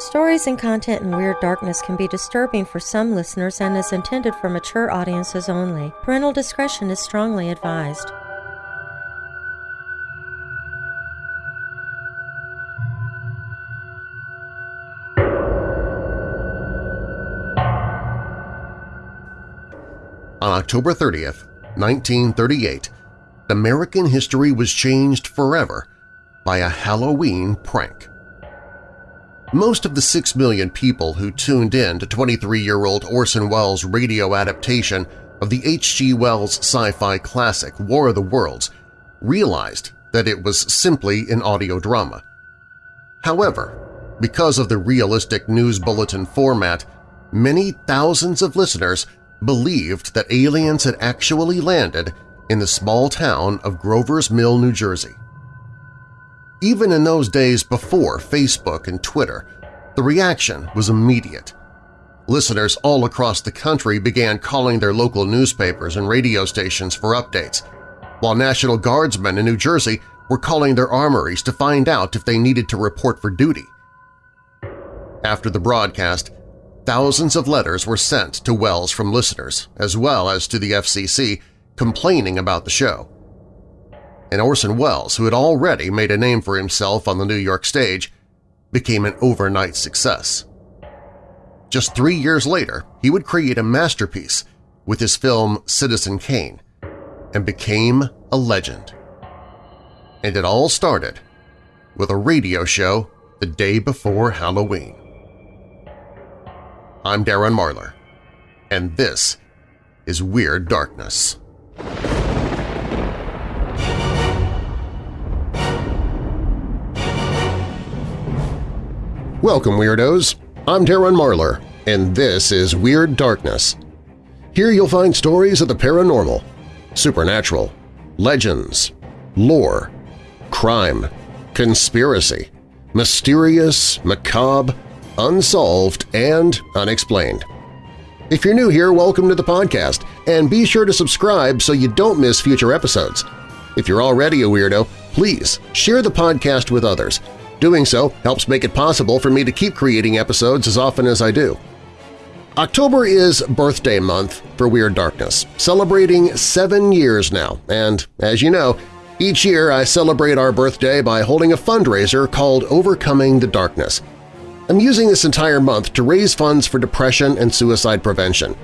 Stories and content in Weird Darkness can be disturbing for some listeners and is intended for mature audiences only. Parental discretion is strongly advised. On October 30th, 1938, American history was changed forever by a Halloween prank. Most of the six million people who tuned in to 23-year-old Orson Welles' radio adaptation of the H.G. Wells sci-fi classic War of the Worlds realized that it was simply an audio drama. However, because of the realistic news bulletin format, many thousands of listeners believed that aliens had actually landed in the small town of Grover's Mill, New Jersey. Even in those days before Facebook and Twitter, the reaction was immediate. Listeners all across the country began calling their local newspapers and radio stations for updates, while National Guardsmen in New Jersey were calling their armories to find out if they needed to report for duty. After the broadcast, thousands of letters were sent to Welles from listeners, as well as to the FCC, complaining about the show and Orson Welles, who had already made a name for himself on the New York stage, became an overnight success. Just three years later, he would create a masterpiece with his film Citizen Kane and became a legend. And it all started with a radio show the day before Halloween. I'm Darren Marlar, and this is Weird Darkness. Welcome, Weirdos! I'm Darren Marlar, and this is Weird Darkness. Here you'll find stories of the paranormal, supernatural, legends, lore, crime, conspiracy, mysterious, macabre, unsolved, and unexplained. If you're new here, welcome to the podcast, and be sure to subscribe so you don't miss future episodes. If you're already a weirdo, please share the podcast with others Doing so helps make it possible for me to keep creating episodes as often as I do. October is birthday month for Weird Darkness, celebrating seven years now, and as you know, each year I celebrate our birthday by holding a fundraiser called Overcoming the Darkness. I'm using this entire month to raise funds for depression and suicide prevention.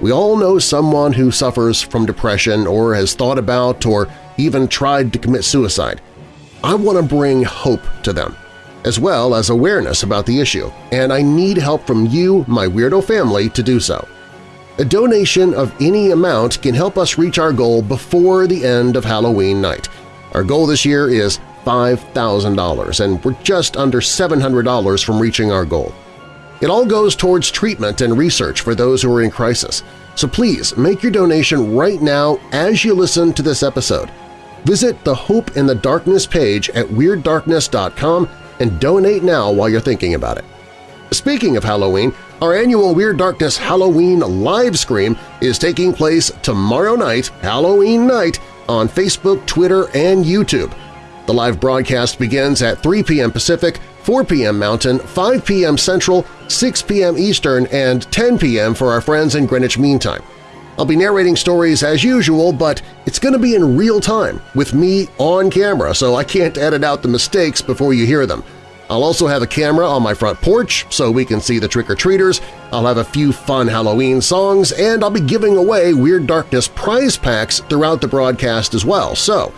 We all know someone who suffers from depression or has thought about or even tried to commit suicide. I want to bring hope to them, as well as awareness about the issue, and I need help from you, my Weirdo family, to do so. A donation of any amount can help us reach our goal before the end of Halloween night. Our goal this year is $5,000, and we're just under $700 from reaching our goal. It all goes towards treatment and research for those who are in crisis, so please make your donation right now as you listen to this episode. Visit the Hope in the Darkness page at WeirdDarkness.com and donate now while you're thinking about it. Speaking of Halloween, our annual Weird Darkness Halloween live stream is taking place tomorrow night, Halloween night, on Facebook, Twitter, and YouTube. The live broadcast begins at 3 p.m. Pacific, 4 p.m. Mountain, 5 p.m. Central, 6 p.m. Eastern, and 10 p.m. for our friends in Greenwich Mean Time. I'll be narrating stories as usual, but it's going to be in real time with me on camera, so I can't edit out the mistakes before you hear them. I'll also have a camera on my front porch so we can see the trick-or-treaters, I'll have a few fun Halloween songs, and I'll be giving away Weird Darkness prize packs throughout the broadcast as well, so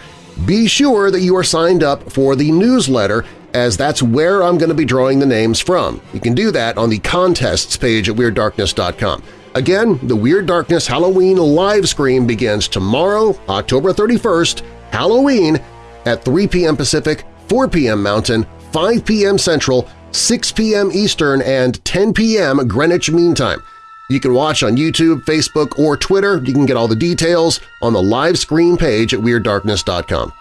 be sure that you are signed up for the newsletter as that's where I'm going to be drawing the names from. You can do that on the contests page at WeirdDarkness.com. Again, the Weird Darkness Halloween live stream begins tomorrow, October 31st, Halloween, at 3 p.m. Pacific, 4 p.m. Mountain, 5 p.m. Central, 6 p.m. Eastern, and 10 p.m. Greenwich Mean Time. You can watch on YouTube, Facebook, or Twitter. You can get all the details on the live stream page at WeirdDarkness.com.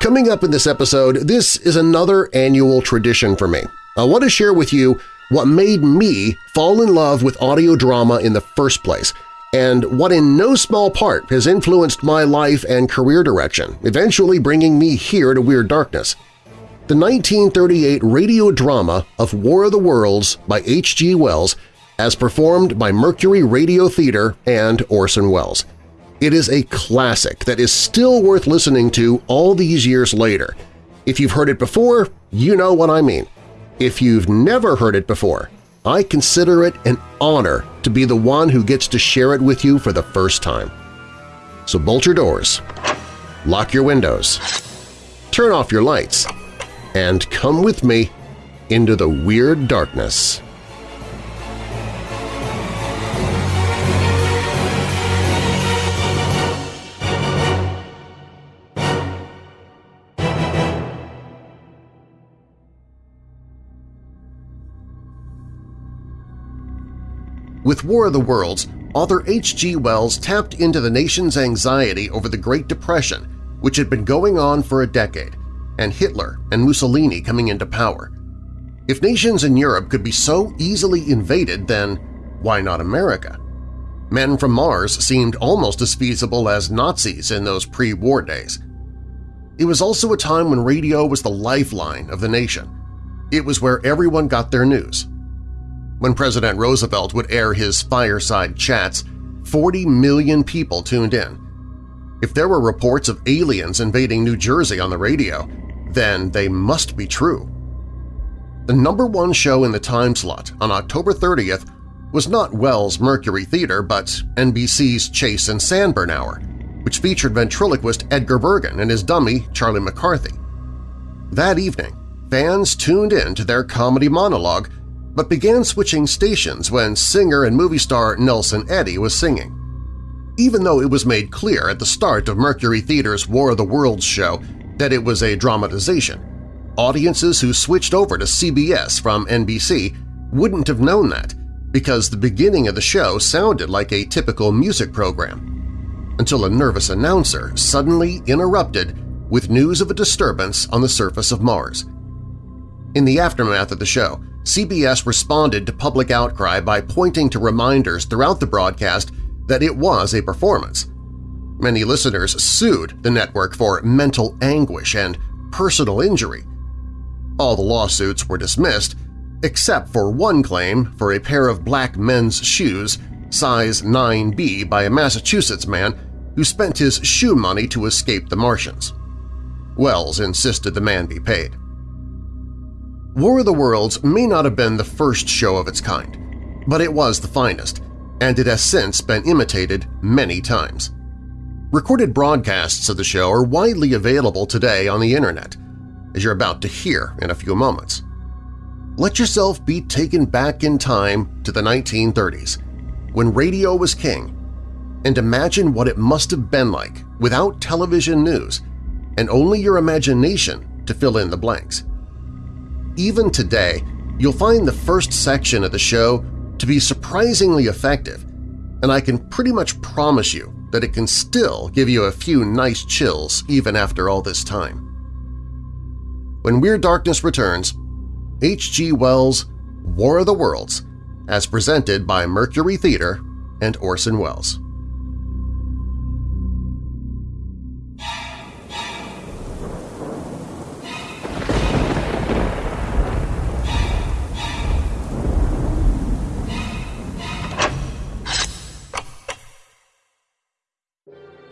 Coming up in this episode, this is another annual tradition for me. I want to share with you what made me fall in love with audio drama in the first place, and what in no small part has influenced my life and career direction, eventually bringing me here to Weird Darkness. the 1938 radio drama of War of the Worlds by H.G. Wells as performed by Mercury Radio Theater and Orson Welles. It is a classic that is still worth listening to all these years later. If you've heard it before, you know what I mean. If you've never heard it before, I consider it an honor to be the one who gets to share it with you for the first time. So bolt your doors, lock your windows, turn off your lights, and come with me into the Weird Darkness. With War of the Worlds, author H.G. Wells tapped into the nation's anxiety over the Great Depression, which had been going on for a decade, and Hitler and Mussolini coming into power. If nations in Europe could be so easily invaded, then why not America? Men from Mars seemed almost as feasible as Nazis in those pre-war days. It was also a time when radio was the lifeline of the nation. It was where everyone got their news. When President Roosevelt would air his fireside chats, 40 million people tuned in. If there were reports of aliens invading New Jersey on the radio, then they must be true. The number one show in the time slot on October 30th was not Welles' Mercury Theater but NBC's Chase and Sanborn Hour, which featured ventriloquist Edgar Bergen and his dummy Charlie McCarthy. That evening, fans tuned in to their comedy monologue but began switching stations when singer and movie star Nelson Eddy was singing. Even though it was made clear at the start of Mercury Theater's War of the Worlds show that it was a dramatization, audiences who switched over to CBS from NBC wouldn't have known that because the beginning of the show sounded like a typical music program, until a nervous announcer suddenly interrupted with news of a disturbance on the surface of Mars. In the aftermath of the show, CBS responded to public outcry by pointing to reminders throughout the broadcast that it was a performance. Many listeners sued the network for mental anguish and personal injury. All the lawsuits were dismissed, except for one claim for a pair of black men's shoes size 9B by a Massachusetts man who spent his shoe money to escape the Martians. Welles insisted the man be paid. War of the Worlds may not have been the first show of its kind, but it was the finest, and it has since been imitated many times. Recorded broadcasts of the show are widely available today on the Internet, as you're about to hear in a few moments. Let yourself be taken back in time to the 1930s, when radio was king, and imagine what it must have been like without television news and only your imagination to fill in the blanks. Even today, you'll find the first section of the show to be surprisingly effective, and I can pretty much promise you that it can still give you a few nice chills even after all this time. When Weird Darkness returns, H.G. Wells' War of the Worlds, as presented by Mercury Theater and Orson Welles.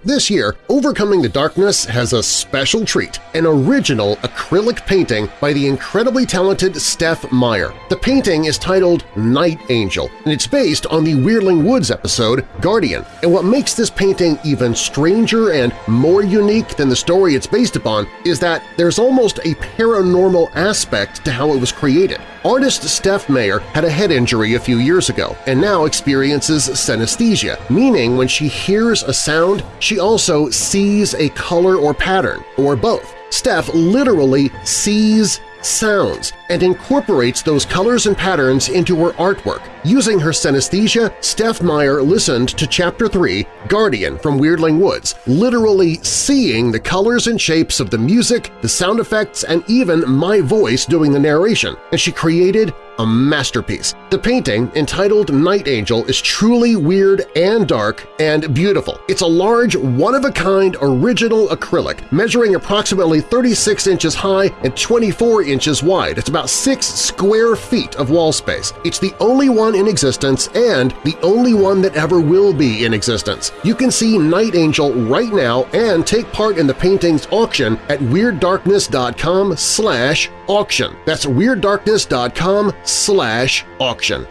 This year, Overcoming the Darkness has a special treat, an original acrylic painting by the incredibly talented Steph Meyer. The painting is titled Night Angel, and it's based on the Weirdling Woods episode Guardian. And what makes this painting even stranger and more unique than the story it's based upon is that there's almost a paranormal aspect to how it was created. Artist Steph Meyer had a head injury a few years ago and now experiences synesthesia, meaning when she hears a sound, also sees a color or pattern, or both. Steph literally sees sounds, and incorporates those colors and patterns into her artwork. Using her synesthesia, Steph Meyer listened to Chapter 3, Guardian from Weirdling Woods, literally seeing the colors and shapes of the music, the sound effects, and even my voice doing the narration, and she created a masterpiece. The painting, entitled Night Angel, is truly weird and dark and beautiful. It's a large, one-of-a-kind original acrylic, measuring approximately 36 inches high and 24 inches wide. It's about 6 square feet of wall space. It's the only one in existence and the only one that ever will be in existence. You can see Night Angel right now and take part in the painting's auction at WeirdDarkness.com slash auction. That's WeirdDarkness.com slash auction.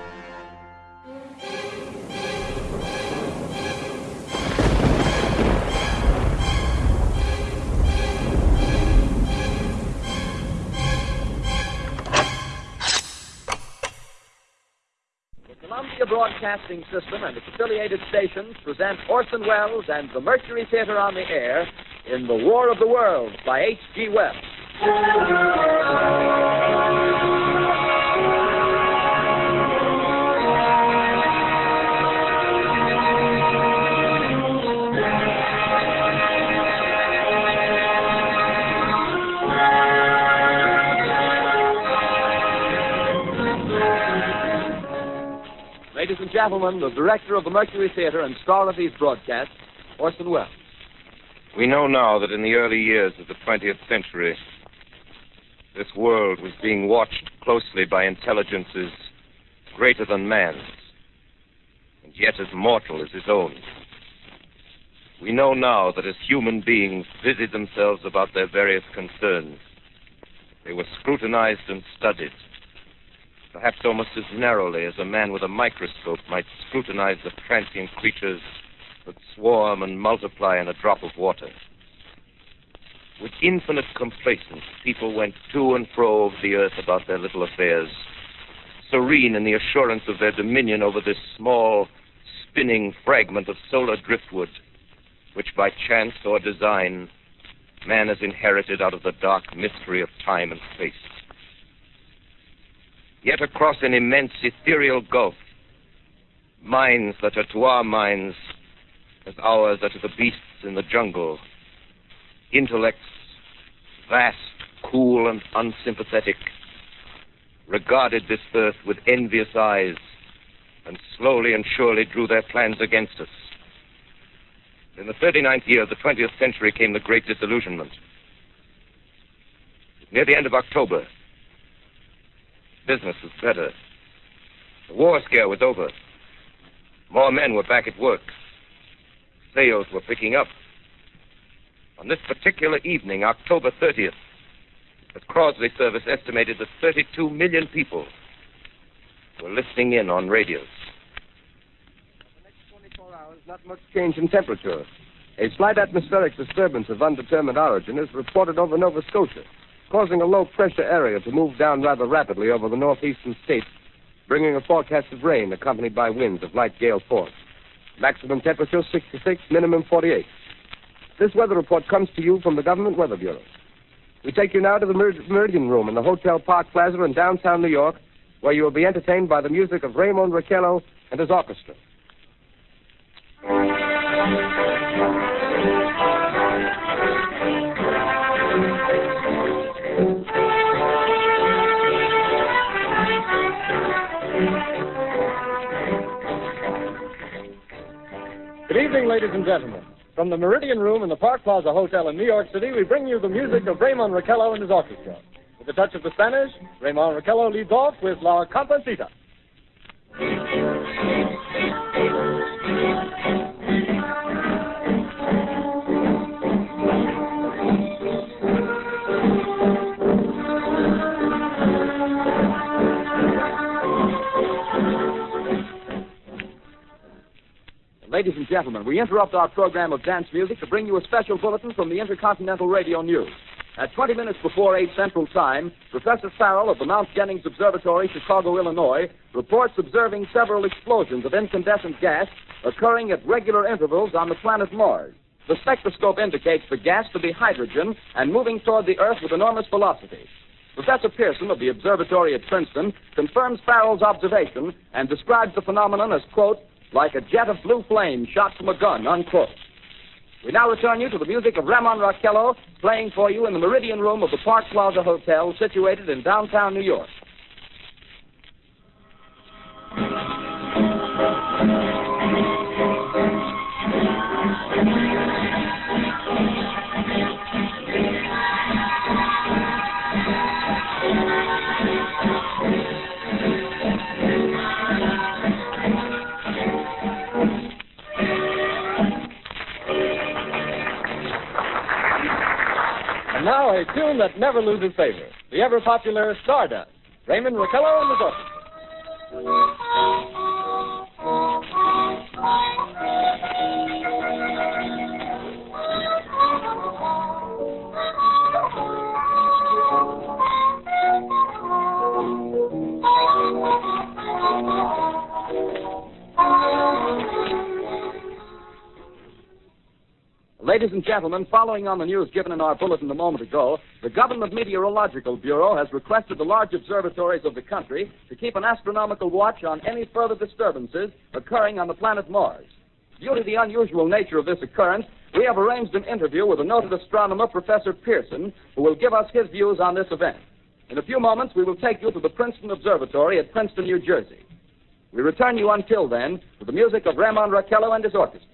The Columbia Broadcasting System and its affiliated stations present Orson Welles and the Mercury Theater on the air in The War of the Worlds by H.G. Wells. Ladies and gentlemen, the director of the Mercury Theater and star of these broadcasts, Orson Welles. We know now that in the early years of the 20th century, this world was being watched closely by intelligences greater than man's, and yet as mortal as his own. We know now that as human beings busied themselves about their various concerns, they were scrutinized and studied, perhaps almost as narrowly as a man with a microscope might scrutinize the transient creatures that swarm and multiply in a drop of water. With infinite complacence, people went to and fro over the earth about their little affairs, serene in the assurance of their dominion over this small, spinning fragment of solar driftwood, which by chance or design man has inherited out of the dark mystery of time and space. Yet across an immense ethereal gulf, minds that are to our minds as ours are to the beasts in the jungle, intellects vast, cool, and unsympathetic, regarded this earth with envious eyes and slowly and surely drew their plans against us. In the 39th year of the 20th century came the Great Disillusionment. Near the end of October, business was better. The war scare was over. More men were back at work. Sales were picking up. On this particular evening, October 30th, the Crosley service estimated that 32 million people were listening in on radios. The next 24 hours, not much change in temperature. A slight atmospheric disturbance of undetermined origin is reported over Nova Scotia, causing a low pressure area to move down rather rapidly over the northeastern states, bringing a forecast of rain accompanied by winds of light gale force. Maximum temperature 66, minimum 48. This weather report comes to you from the Government Weather Bureau. We take you now to the Mer- Meridian Room in the Hotel Park Plaza in downtown New York, where you will be entertained by the music of Ramon Raquello and his orchestra. Good evening, ladies and gentlemen. From the Meridian Room in the Park Plaza Hotel in New York City, we bring you the music of Ramon Raquello and his orchestra. With a touch of the Spanish, Ramon Raquello leads off with La Cumparsita. Ladies and gentlemen, we interrupt our program of dance music to bring you a special bulletin from the Intercontinental Radio News. At 20 minutes before 8 Central Time, Professor Farrell of the Mount Jennings Observatory, Chicago, Illinois, reports observing several explosions of incandescent gas occurring at regular intervals on the planet Mars. The spectroscope indicates the gas to be hydrogen and moving toward the Earth with enormous velocity. Professor Pearson of the observatory at Princeton confirms Farrell's observation and describes the phenomenon as, quote, like a jet of blue flame shot from a gun, unquote. We now return you to the music of Ramon Raquello playing for you in the Meridian Room of the Park Plaza Hotel situated in downtown New York. Now a tune that never loses favor. The ever popular Stardust. Ramon Raquello and his orchestra. Ladies and gentlemen, following on the news given in our bulletin a moment ago, the Government Meteorological Bureau has requested the large observatories of the country to keep an astronomical watch on any further disturbances occurring on the planet Mars. Due to the unusual nature of this occurrence, we have arranged an interview with the noted astronomer, Professor Pearson, who will give us his views on this event. In a few moments, we will take you to the Princeton Observatory at Princeton, New Jersey. We return you until then with the music of Ramon Raquello and his orchestra.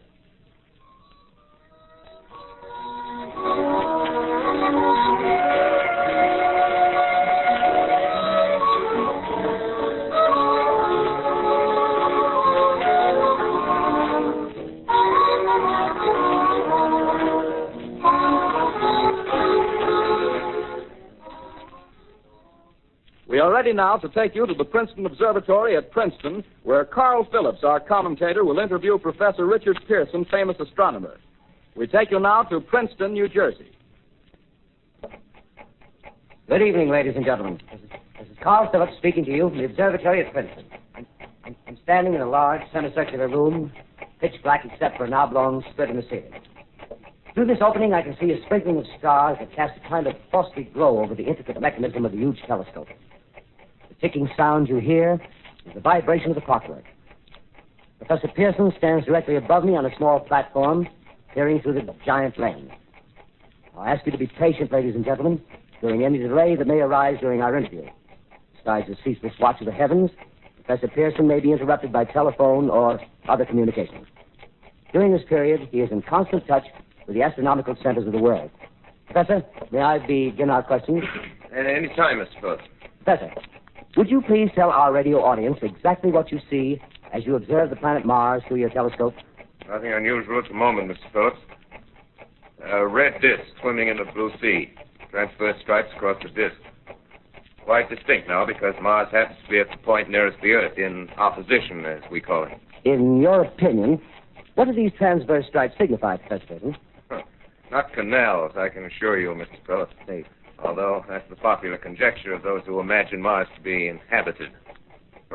We are ready now to take you to the Princeton Observatory at Princeton, where Carl Phillips, our commentator, will interview Professor Richard Pearson, famous astronomer. We take you now to Princeton, New Jersey. Good evening, ladies and gentlemen. This is, this is Carl Phillips speaking to you from the observatory at Princeton. I'm, I'm, I'm standing in a large semicircular room, pitch black except for an oblong slit in the ceiling. Through this opening, I can see a sprinkling of stars that cast a kind of frosty glow over the intricate mechanism of the huge telescope. The ticking sound you hear is the vibration of the clockwork. Professor Pearson stands directly above me on a small platform, peering through the giant lens. I'll ask you to be patient, ladies and gentlemen, during any delay that may arise during our interview. Besides the ceaseless watch of the heavens, Professor Pearson may be interrupted by telephone or other communications. During this period, he is in constant touch with the astronomical centers of the world. Professor, may I begin our questions? At any time, Mr. Phillips. Professor, would you please tell our radio audience exactly what you see as you observe the planet Mars through your telescope? Nothing unusual at the moment, Mr. Phillips. A red disk swimming in the blue sea. Transverse stripes across the disk. Quite distinct now because Mars happens to be at the point nearest the Earth, in opposition, as we call it. In your opinion, what do these transverse stripes signify, Professor Pearson? Not canals, I can assure you, Mr. Phillips. Although that's the popular conjecture of those who imagine Mars to be inhabited.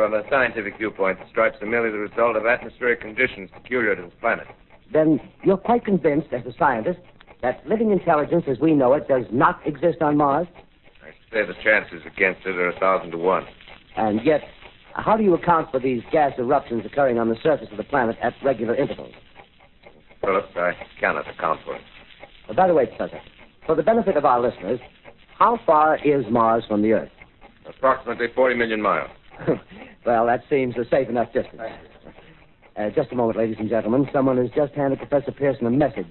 From a scientific viewpoint, the stripes are merely the result of atmospheric conditions peculiar to this planet. Then you're quite convinced, as a scientist, that living intelligence as we know it does not exist on Mars? I say the chances against it are a thousand to one. And yet, how do you account for these gas eruptions occurring on the surface of the planet at regular intervals? Phillips, I cannot account for it. Uh, by the way, Professor, for the benefit of our listeners, how far is Mars from the Earth? Approximately 40 million miles. well, that seems a safe enough distance. Uh, just a moment, ladies and gentlemen. Someone has just handed Professor Pearson a message.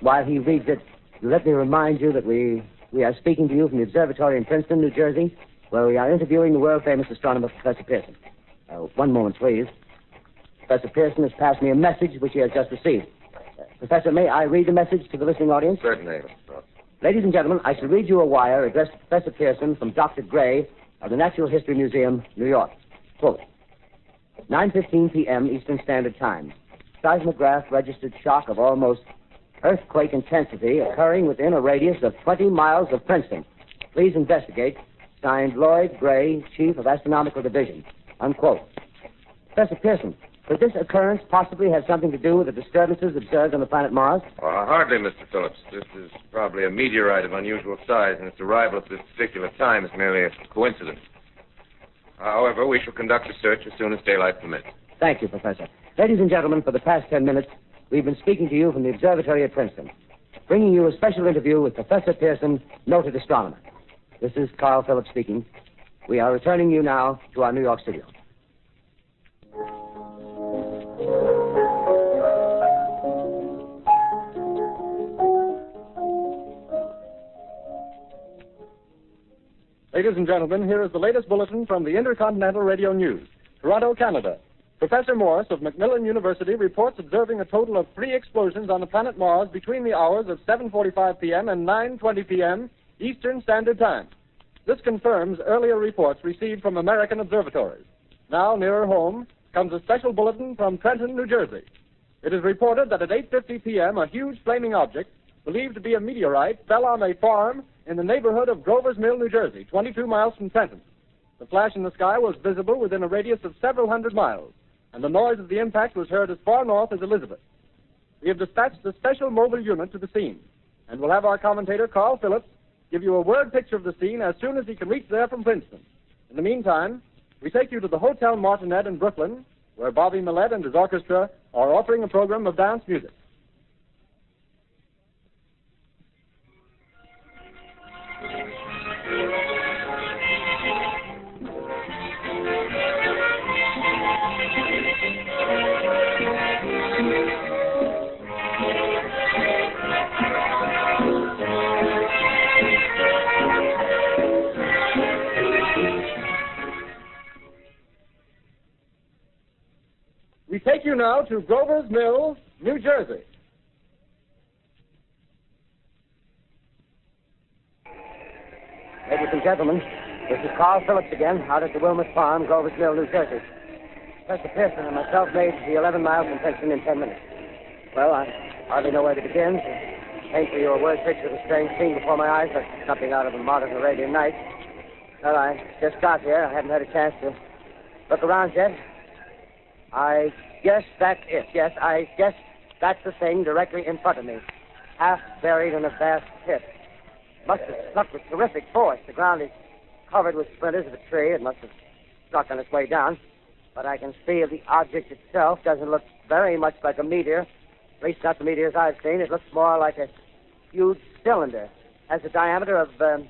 While he reads it, let me remind you that we, we are speaking to you from the observatory in Princeton, New Jersey, where we are interviewing the world famous astronomer, Professor Pearson. Uh, one moment, please. Professor Pearson has passed me a message which he has just received. Uh, Professor, may I read the message to the listening audience? Certainly. Ladies and gentlemen, I shall read you a wire addressed to Professor Pearson from Dr. Gray of the Natural History Museum, New York. Quote, 9.15 p.m. Eastern Standard Time. Seismograph registered shock of almost earthquake intensity occurring within a radius of 20 miles of Princeton. Please investigate. Signed Lloyd Gray, Chief of Astronomical Division. Unquote. Professor Pearson, Could this occurrence possibly have something to do with the disturbances observed on the planet Mars? Uh, hardly, Mr. Phillips. This is probably a meteorite of unusual size, and its arrival at this particular time is merely a coincidence. However, we shall conduct a search as soon as daylight permits. Thank you, Professor. Ladies and gentlemen, for the past ten minutes, we've been speaking to you from the observatory at Princeton, bringing you a special interview with Professor Pearson, noted astronomer. This is Carl Phillips speaking. We are returning you now to our New York studio. Ladies and gentlemen, here is the latest bulletin from the Intercontinental Radio News, Toronto, Canada. Professor Morris of Macmillan University reports observing a total of three explosions on the planet Mars between the hours of 7:45 p.m. and 9:20 p.m. Eastern Standard Time. This confirms earlier reports received from American observatories. Now, nearer home, comes a special bulletin from Trenton, New Jersey. It is reported that at 8:50 p.m., a huge flaming object, believed to be a meteorite, fell on a farm in the neighborhood of Grover's Mill, New Jersey, 22 miles from Trenton. The flash in the sky was visible within a radius of several hundred miles, and the noise of the impact was heard as far north as Elizabeth. We have dispatched a special mobile unit to the scene, and we'll have our commentator, Carl Phillips, give you a word picture of the scene as soon as he can reach there from Princeton. In the meantime, we take you to the Hotel Martinet in Brooklyn, where Bobby Millette and his orchestra are offering a program of dance music. Take you now to Grover's Mill, New Jersey. Ladies and gentlemen, this is Carl Phillips again, out at the Wilmot Farm, Grover's Mill, New Jersey. Professor Pearson and myself made the 11 miles from Princeton in 10 minutes. Well, I hardly know where to begin. To paint for you a word picture of a strange scene before my eyes, like something out of a modern Arabian Night. Well, I just got here. I haven't had a chance to look around yet. I guess that's it. Yes, I guess that's the thing directly in front of me, half buried in a vast pit. Must have struck with terrific force. The ground is covered with splinters of a tree. It must have struck on its way down. But I can see the object itself doesn't look very much like a meteor. At least not the meteors I've seen. It looks more like a huge cylinder. Has a diameter of, um,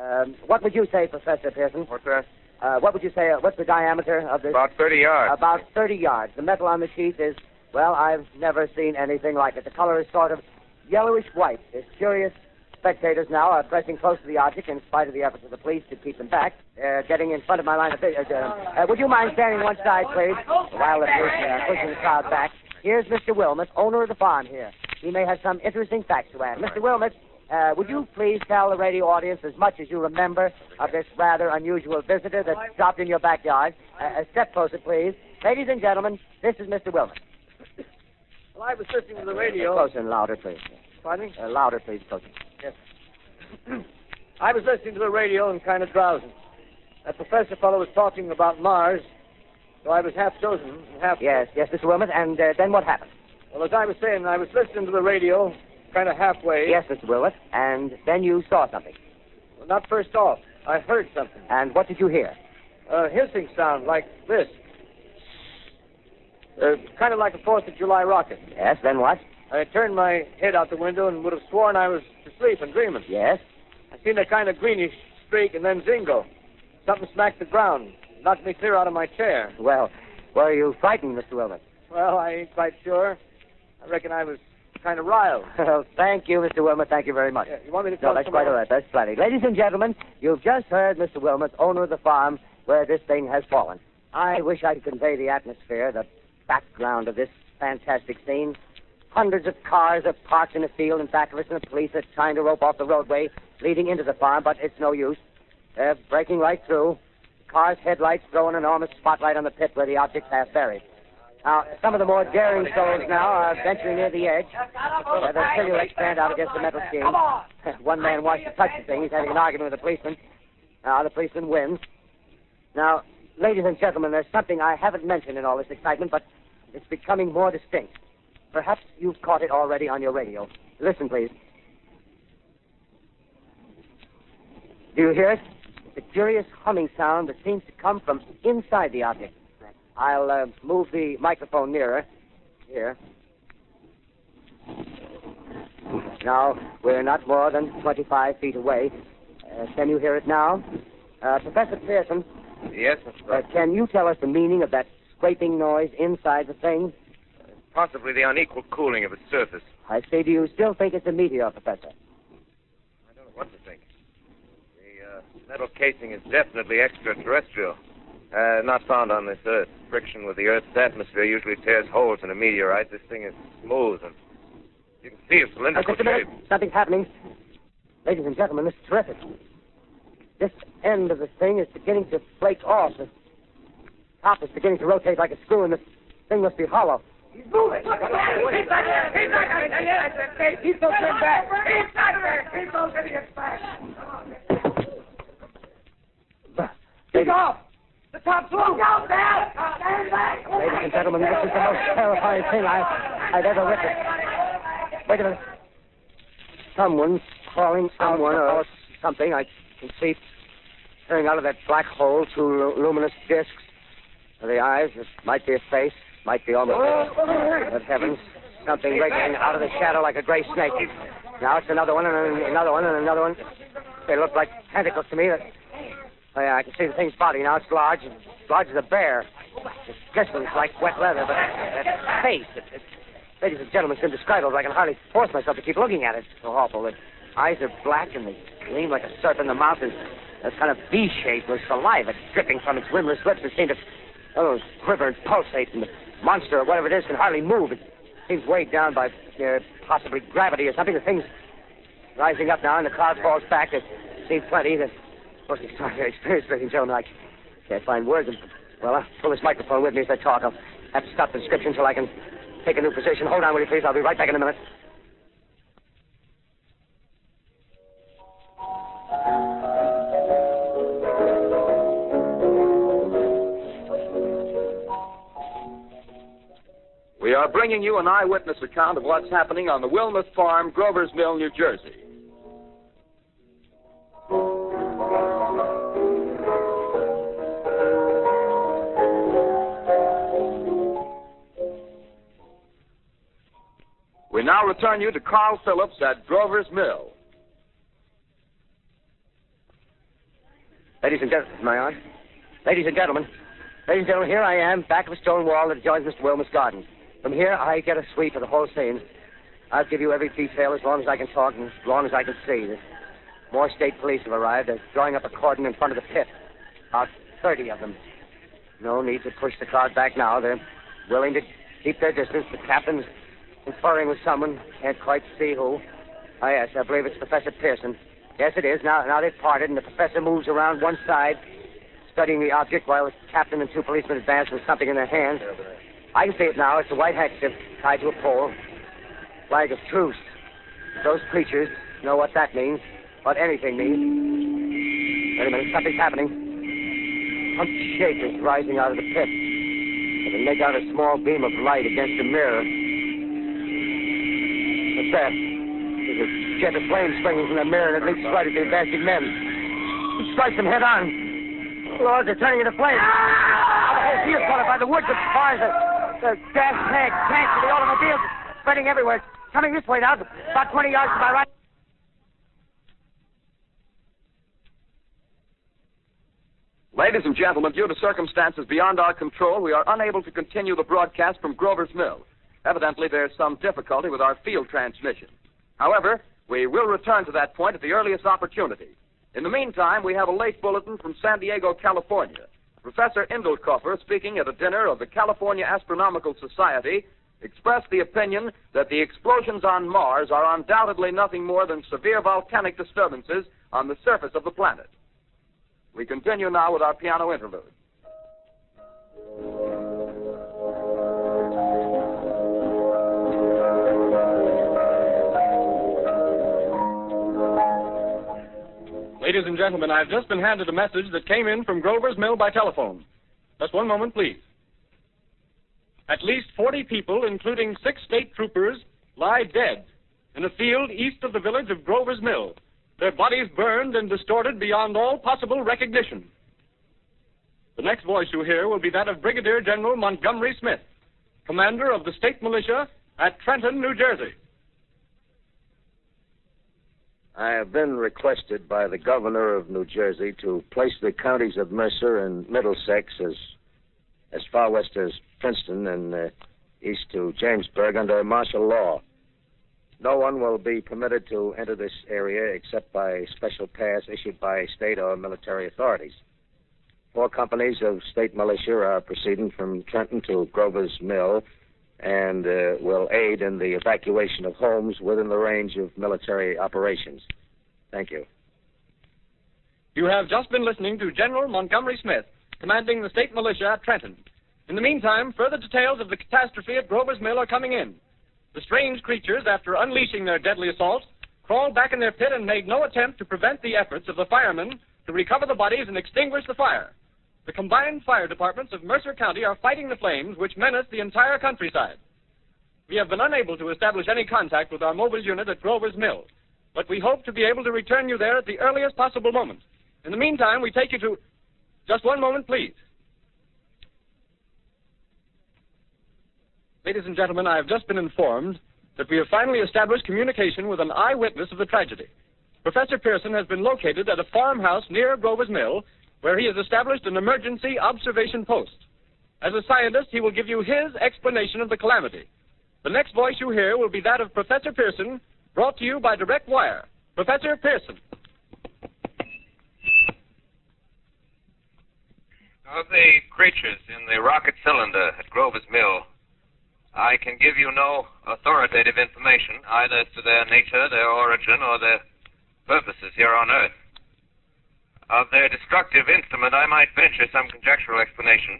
um, what would you say, Professor Pearson? What's that? Uh, what would you say? Uh, what's the diameter of this? About 30 yards. About 30 yards. The metal on the sheath is, well, I've never seen anything like it. The color is sort of yellowish white. There's curious spectators now are pressing close to the object in spite of the efforts of the police to keep them back. They're getting in front of my line of vision. Uh, uh, would you mind standing one side, please? While the police are pushing the crowd back. Here's Mr. Wilmot, owner of the farm here. He may have some interesting facts to add. Mr. Wilmot, uh, would you please tell the radio audience as much as you remember of this rather unusual visitor that dropped in your backyard? Uh, a step closer, please. Ladies and gentlemen, this is Mr. Wilmot. Well, I was listening to the radio. Closer and louder, please. Pardon me? Uh, louder, please, closer. Yes. I was listening to the radio and kind of drowsing. That professor fellow was talking about Mars, so I was half chosen and half. Yes, yes, Mr. Wilmot. And uh, then what happened? Well, as I was saying, I was listening to the radio, kind of halfway. Yes, Mr. Wilmot. And then you saw something. Well, not first off. I heard something. And what did you hear? A hissing sound like this. Uh, kind of like a Fourth of July rocket. Yes, then what? I turned my head out the window and would have sworn I was asleep and dreaming. Yes? I seen a kind of greenish streak and then zingo. Something smacked the ground, knocked me clear out of my chair. Well, were you frightened, Mr. Wilmot? Well, I ain't quite sure. I reckon I was kind of riled. Well, thank you, Mr. Wilmot. Thank you very much. Yeah, you want me to No, that's quite all right. That's plenty. Ladies and gentlemen, you've just heard Mr. Wilmot, owner of the farm where this thing has fallen. I wish I could convey the atmosphere, the background of this fantastic scene. Hundreds of cars are parked in a field in back of us, and the police are trying to rope off the roadway leading into the farm, but it's no use. They're breaking right through. The car's headlights throw an enormous spotlight on the pit where the object's half buried. Now, some of the more daring souls now are venturing near the edge. Uh, their silhouettes stand out against the metal scheme. One man wants to touch the thing. He's having an argument with the policeman. Now, the policeman wins. Now, ladies and gentlemen, there's something I haven't mentioned in all this excitement, but It's becoming more distinct. Perhaps you've caught it already on your radio. Listen, please. Do you hear it? A curious humming sound that seems to come from inside the object. I'll uh, move the microphone nearer. Here. Now, we're not more than 25 feet away. Uh, can you hear it now? Uh, Professor Pearson, Yes, of course. uh, can you tell us the meaning of that scraping noise inside the thing? possibly the unequal cooling of its surface. I say, do you still think it's a meteor, Professor? I don't know what to think. The uh, metal casing is definitely extraterrestrial. Uh, not found on this Earth. Friction with the Earth's atmosphere usually tears holes in a meteorite. This thing is smooth and you can see its cylindrical just shape. Something's happening. Ladies and gentlemen, this is terrific. This end of the thing is beginning to flake off. The top is beginning to rotate like a screw, and this thing must be hollow. He's moving. He's not there. He's not there. He's so turned back. He's not there. He's those idiots back. He's off. The top's loose. Down there. Stand back. Ladies and gentlemen, this is the most terrifying thing I, I've ever witnessed. Wait a minute. Someone's crawling someone or something. I can see coming out of that black hole two lu- luminous discs. The eyes, it might be a face, might be almost. Oh, but oh, oh. heavens, something wriggling out of the shadow like a gray snake. Now it's another one and another one and another one. They look like tentacles to me. Oh yeah, I can see the thing's body now. It's large, as large as a bear. It glistens like wet leather, but that face, it, it, ladies and gentlemen, it's indescribable. I can hardly force myself to keep looking at it. It's so awful. The eyes are black and they gleam like a serpent. The mouth is a kind of V-shape with saliva dripping from its rimless lips that seem to oh, quiver and pulsate. And the monster or whatever it is can hardly move. It seems weighed down by uh, possibly gravity or something. The thing's rising up now, and the cloud falls back. There seems plenty. The most extraordinary experience, ladies and gentlemen. I can't find words. Well, I'll pull this microphone with me as I talk. I'll have to stop the description till I can take a new position. Hold on, will you, please? I'll be right back in a minute. We are bringing you an eyewitness account of what's happening on the Wilmuth Farm, Grover's Mill, New Jersey. Return you to Carl Phillips at Grover's Mill. Ladies and gentlemen, my on? Ladies and gentlemen, ladies and gentlemen, here I am, back of a stone wall that adjoins Mr. Wilmer's garden. From here, I get a sweep of the whole scene. I'll give you every detail as long as I can talk and as long as I can see. More state police have arrived. They're drawing up a cordon in front of the pit. About 30 of them. No need to push the crowd back now. They're willing to keep their distance. The captain's conferring with someone. Can't quite see who. Oh, yes, I believe it's Professor Pearson. Yes, it is. Now, now they've parted, and the professor moves around one side, studying the object, while the captain and two policemen advance with something in their hands. I can see it now. It's a white handkerchief tied to a pole. Flag of truce. Those creatures know what that means, what anything means. Wait a minute, something's happening. Some shape is rising out of the pit. I can make out a small beam of light against a mirror. What's that? There's a jet of flame springing from the mirror and it leaps right at the advancing men. It strikes them head on. Lord, they're turning into flames. The whole field's caught by the woods, the fires, the, the gas tanks, tanks, and the automobiles spreading everywhere. Coming this way now, about 20 yards to my right. Ladies and gentlemen, due to circumstances beyond our control, we are unable to continue the broadcast from Grover's Mill. Evidently, there's some difficulty with our field transmission. However, we will return to that point at the earliest opportunity. In the meantime, we have a late bulletin from San Diego, California. Professor Indelkoffer, speaking at a dinner of the California Astronomical Society, expressed the opinion that the explosions on Mars are undoubtedly nothing more than severe volcanic disturbances on the surface of the planet. We continue now with our piano interlude. Ladies and gentlemen, I've just been handed a message that came in from Grover's Mill by telephone. Just one moment, please. at least 40 people, including six state troopers, lie dead in a field east of the village of Grover's Mill, their bodies burned and distorted beyond all possible recognition. The next voice you hear will be that of Brigadier General Montgomery Smith, commander of the state militia at Trenton, New Jersey. I have been requested by the governor of New Jersey to place the counties of Mercer and Middlesex as as far west as Princeton and uh, east to Jamesburg under martial law. No one will be permitted to enter this area except by special pass issued by state or military authorities. Four companies of state militia are proceeding from Trenton to Grover's Mill and uh, will aid in the evacuation of homes within the range of military operations. Thank you. You have just been listening to General Montgomery Smith, commanding the state militia at Trenton. In the meantime, further details of the catastrophe at Grover's Mill are coming in. The strange creatures, after unleashing their deadly assault, crawled back in their pit and made no attempt to prevent the efforts of the firemen to recover the bodies and extinguish the fire. The combined fire departments of Mercer County are fighting the flames which menace the entire countryside. We have been unable to establish any contact with our mobile unit at Grover's Mill, but we hope to be able to return you there at the earliest possible moment. In the meantime, we take you to. Just one moment, please. Ladies and gentlemen, I have just been informed that we have finally established communication with an eyewitness of the tragedy. Professor Pierson has been located at a farmhouse near Grover's Mill where he has established an emergency observation post. As a scientist, he will give you his explanation of the calamity. The next voice you hear will be that of Professor Pierson, brought to you by direct wire. Professor Pierson. Of the creatures in the rocket cylinder at Grover's Mill, I can give you no authoritative information either as to their nature, their origin, or their purposes here on Earth. Of their destructive instrument, I might venture some conjectural explanation.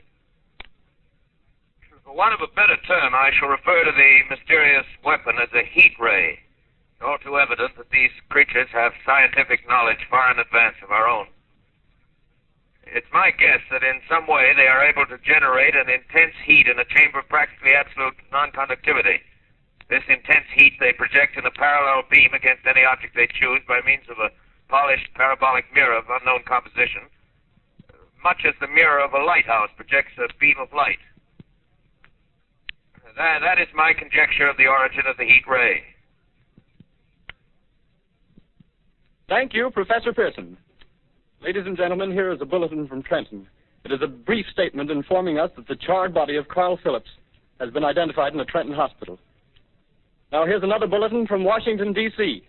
For want of a better term, I shall refer to the mysterious weapon as a heat ray. It's all too evident that these creatures have scientific knowledge far in advance of our own. It's my guess that in some way they are able to generate an intense heat in a chamber of practically absolute non-conductivity. This intense heat they project in a parallel beam against any object they choose by means of a polished parabolic mirror of unknown composition, much as the mirror of a lighthouse projects a beam of light. That, that is my conjecture of the origin of the heat ray. Thank you, Professor Pierson. Ladies and gentlemen, here is a bulletin from Trenton. It is a brief statement informing us that the charred body of Carl Phillips has been identified in a Trenton hospital. Now, here's another bulletin from Washington, D.C.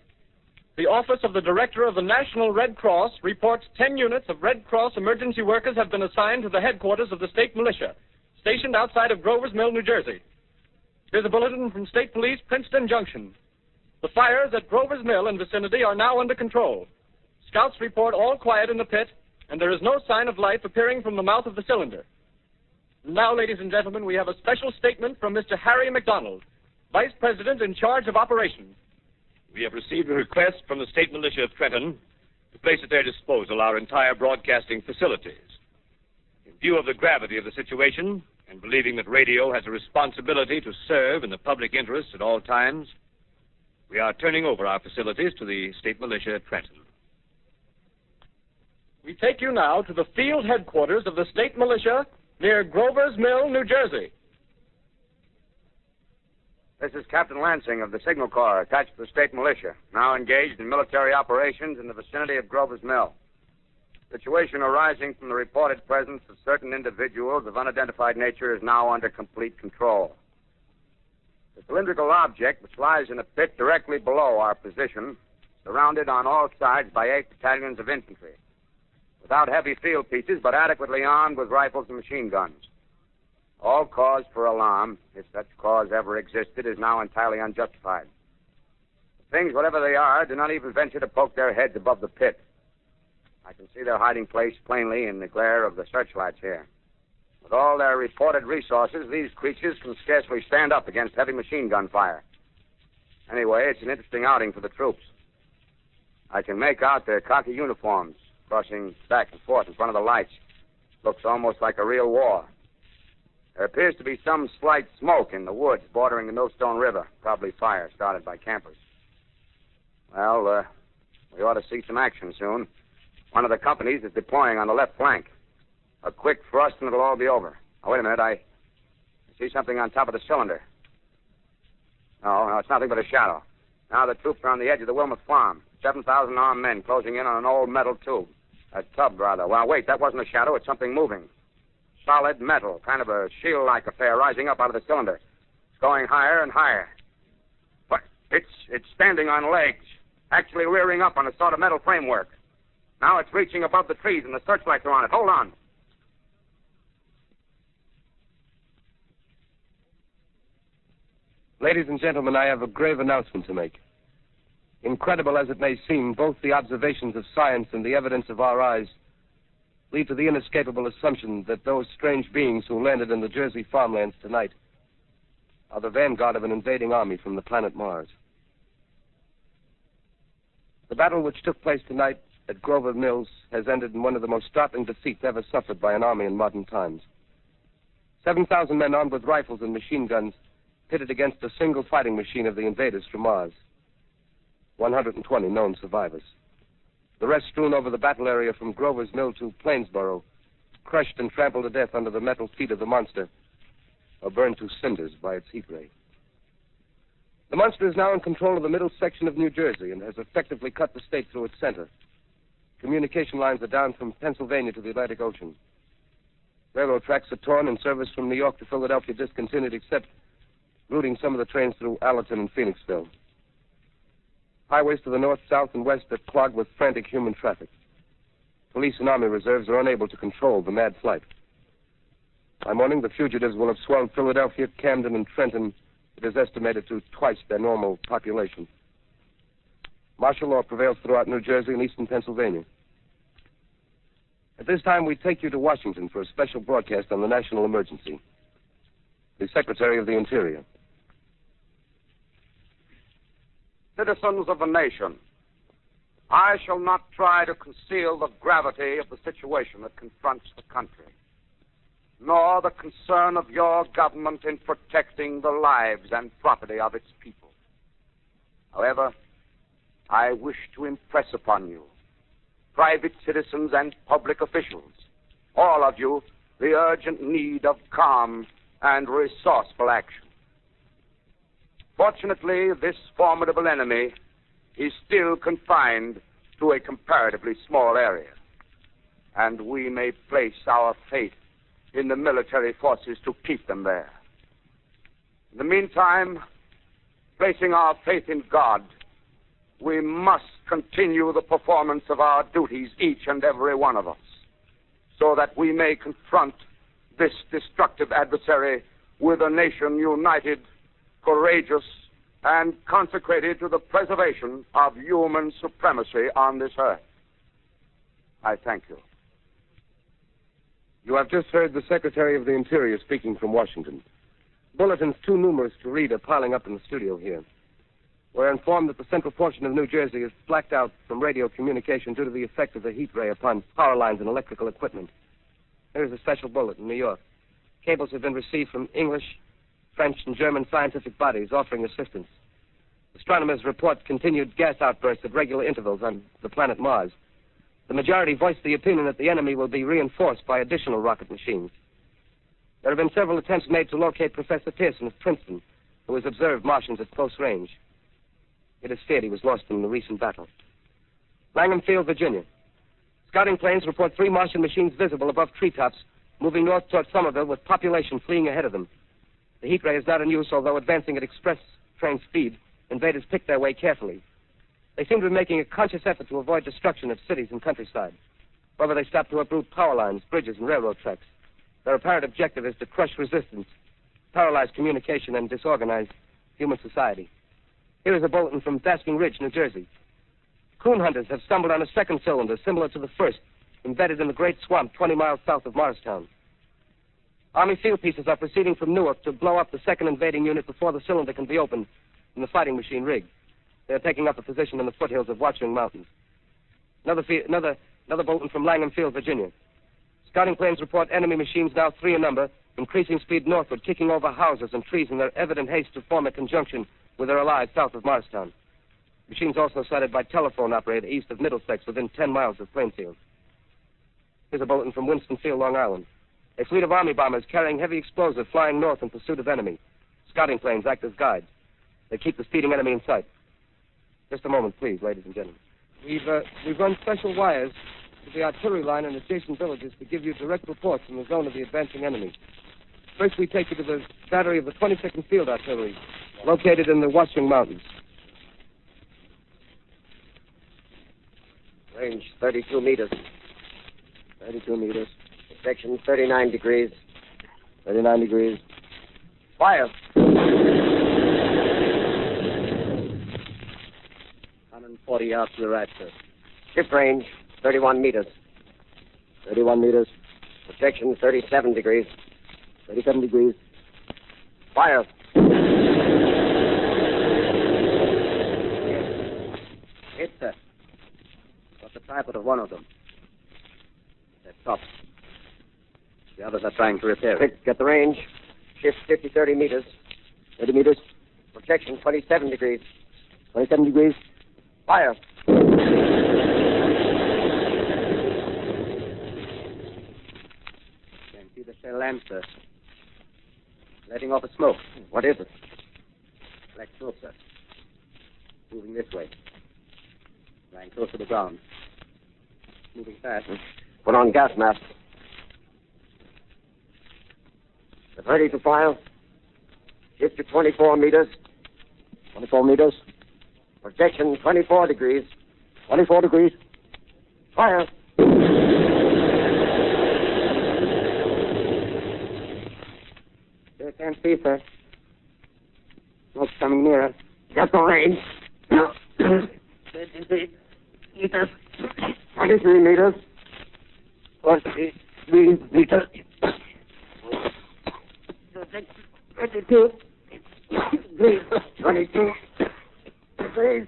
The Office of the Director of the National Red Cross reports 10 units of Red Cross emergency workers have been assigned to the headquarters of the state militia, stationed outside of Grover's Mill, New Jersey. Here's a bulletin from State Police, Princeton Junction. The fires at Grover's Mill and vicinity are now under control. Scouts report all quiet in the pit, and there is no sign of life appearing from the mouth of the cylinder. Now, ladies and gentlemen, we have a special statement from Mr. Harry McDonald, Vice President in charge of operations. We have received a request from the State Militia of Trenton to place at their disposal our entire broadcasting facilities. In view of the gravity of the situation, and believing that radio has a responsibility to serve in the public interest at all times, we are turning over our facilities to the State Militia at Trenton. We take you now to the field headquarters of the state militia near Grover's Mill, New Jersey. This is Captain Lansing of the Signal Corps, attached to the state militia, now engaged in military operations in the vicinity of Grover's Mill. Situation arising from the reported presence of certain individuals of unidentified nature is now under complete control. The cylindrical object, which lies in a pit directly below our position, surrounded on all sides by eight battalions of infantry, without heavy field pieces, but adequately armed with rifles and machine guns. All cause for alarm, if such cause ever existed, is now entirely unjustified. Things, whatever they are, do not even venture to poke their heads above the pit. I can see their hiding place plainly in the glare of the searchlights here. With all their reported resources, these creatures can scarcely stand up against heavy machine gun fire. Anyway, it's an interesting outing for the troops. I can make out their khaki uniforms crossing back and forth in front of the lights. Looks almost like a real war. There appears to be some slight smoke in the woods bordering the Millstone River. Probably fire started by campers. Well, uh, we ought to see some action soon. One of the companies is deploying on the left flank. A quick thrust and it'll all be over. Now, wait a minute. I see something on top of the cylinder. No, no, it's nothing but a shadow. Now the troops are on the edge of the Wilmuth farm. 7,000 armed men closing in on an old metal tube. A tub, rather. Well, wait, that wasn't a shadow. It's something moving. Solid metal, kind of a shield-like affair rising up out of the cylinder. It's going higher and higher. But it's it's standing on legs, actually rearing up on a sort of metal framework. Now it's reaching above the trees, and the searchlights are on it. Hold on. Ladies and gentlemen, I have a grave announcement to make. Incredible as it may seem, both the observations of science and the evidence of our eyes lead to the inescapable assumption that those strange beings who landed in the Jersey farmlands tonight are the vanguard of an invading army from the planet Mars. The battle which took place tonight at Grover Mills has ended in one of the most startling defeats ever suffered by an army in modern times. 7,000 men armed with rifles and machine guns pitted against a single fighting machine of the invaders from Mars. 120 known survivors. The rest strewn over the battle area from Grover's Mill to Plainsboro, crushed and trampled to death under the metal feet of the monster, or burned to cinders by its heat ray. The monster is now in control of the middle section of New Jersey and has effectively cut the state through its center. Communication lines are down from Pennsylvania to the Atlantic Ocean. Railroad tracks are torn and service from New York to Philadelphia discontinued except routing some of the trains through Allentown and Phoenixville. Highways to the north, south, and west are clogged with frantic human traffic. Police and army reserves are unable to control the mad flight. By morning, the fugitives will have swelled Philadelphia, Camden, and Trenton, it is estimated to twice their normal population. Martial law prevails throughout New Jersey and eastern Pennsylvania. At this time, we take you to Washington for a special broadcast on the national emergency. The Secretary of the Interior. Citizens of the nation, I shall not try to conceal the gravity of the situation that confronts the country, nor the concern of your government in protecting the lives and property of its people. However, I wish to impress upon you, private citizens and public officials, all of you, the urgent need of calm and resourceful action. Fortunately, this formidable enemy is still confined to a comparatively small area, and we may place our faith in the military forces to keep them there. In the meantime, placing our faith in God, we must continue the performance of our duties, each and every one of us, so that we may confront this destructive adversary with a nation united courageous, and consecrated to the preservation of human supremacy on this earth. I thank you. You have just heard the Secretary of the Interior speaking from Washington. Bulletins too numerous to read are piling up in the studio here. We're informed that the central portion of New Jersey is blacked out from radio communication due to the effect of the heat ray upon power lines and electrical equipment. Here's a special bulletin in New York. Cables have been received from English, French and German scientific bodies offering assistance. Astronomers report continued gas outbursts at regular intervals on the planet Mars. The majority voiced the opinion that the enemy will be reinforced by additional rocket machines. There have been several attempts made to locate Professor Pierson of Princeton, who has observed Martians at close range. It is feared he was lost in the recent battle. Langham Field, Virginia. Scouting planes report three Martian machines visible above treetops, moving north toward Somerville with population fleeing ahead of them. The heat ray is not in use, although advancing at express train speed. Invaders pick their way carefully. They seem to be making a conscious effort to avoid destruction of cities and countryside. However, they stop to uproot power lines, bridges, and railroad tracks. Their apparent objective is to crush resistance, paralyze communication, and disorganize human society. Here is a bulletin from Basking Ridge, New Jersey. Coon hunters have stumbled on a second cylinder similar to the first, embedded in the great swamp 20 miles south of Morristown. Army field pieces are proceeding from Newark to blow up the second invading unit before the cylinder can be opened and the fighting machine rigged. They are taking up a position in the foothills of Watchung Mountains. Another, another, another bulletin from Langham Field, Virginia. Scouting planes report enemy machines now three in number increasing speed northward, kicking over houses and trees in their evident haste to form a conjunction with their allies south of Morristown. Machines also sighted by telephone operator east of Middlesex within 10 miles of Plainfield. Here's a bulletin from Winstonfield, Long Island. A fleet of Army bombers carrying heavy explosive flying north in pursuit of enemy. Scouting planes act as guides. They keep the speeding enemy in sight. Just a moment, please, ladies and gentlemen. We've, uh, we've run special wires to the artillery line and adjacent villages to give you direct reports from the zone of the advancing enemy. First, we take you to the battery of the 22nd Field Artillery, located in the Watchung Mountains. Range 32 meters. 32 meters. Section 39 degrees. 39 degrees. Fire. 140 yards to the right, sir. Ship range 31 meters. 31 meters. Projection 37 degrees. 37 degrees. Fire. Hit, sir. Got the tripod of one of them. They're top. The others are trying to repair it. Quick, get the range. Shift 50, 30 meters. 30 meters. Projection 27 degrees. 27 degrees. Fire. Can see the shell sir. Letting off a smoke. What is it? Black smoke, sir. Moving this way. Lying close to the ground. Moving fast. Hmm. Put on gas mask. Ready to fire. Shift to 24 meters. 24 meters. Projection 24 degrees. 24 degrees. Fire. Still can't see, sir. Smoke's coming nearer. Get the range. 23 meters. 23 meters. 43 meters. 22. 22. Please.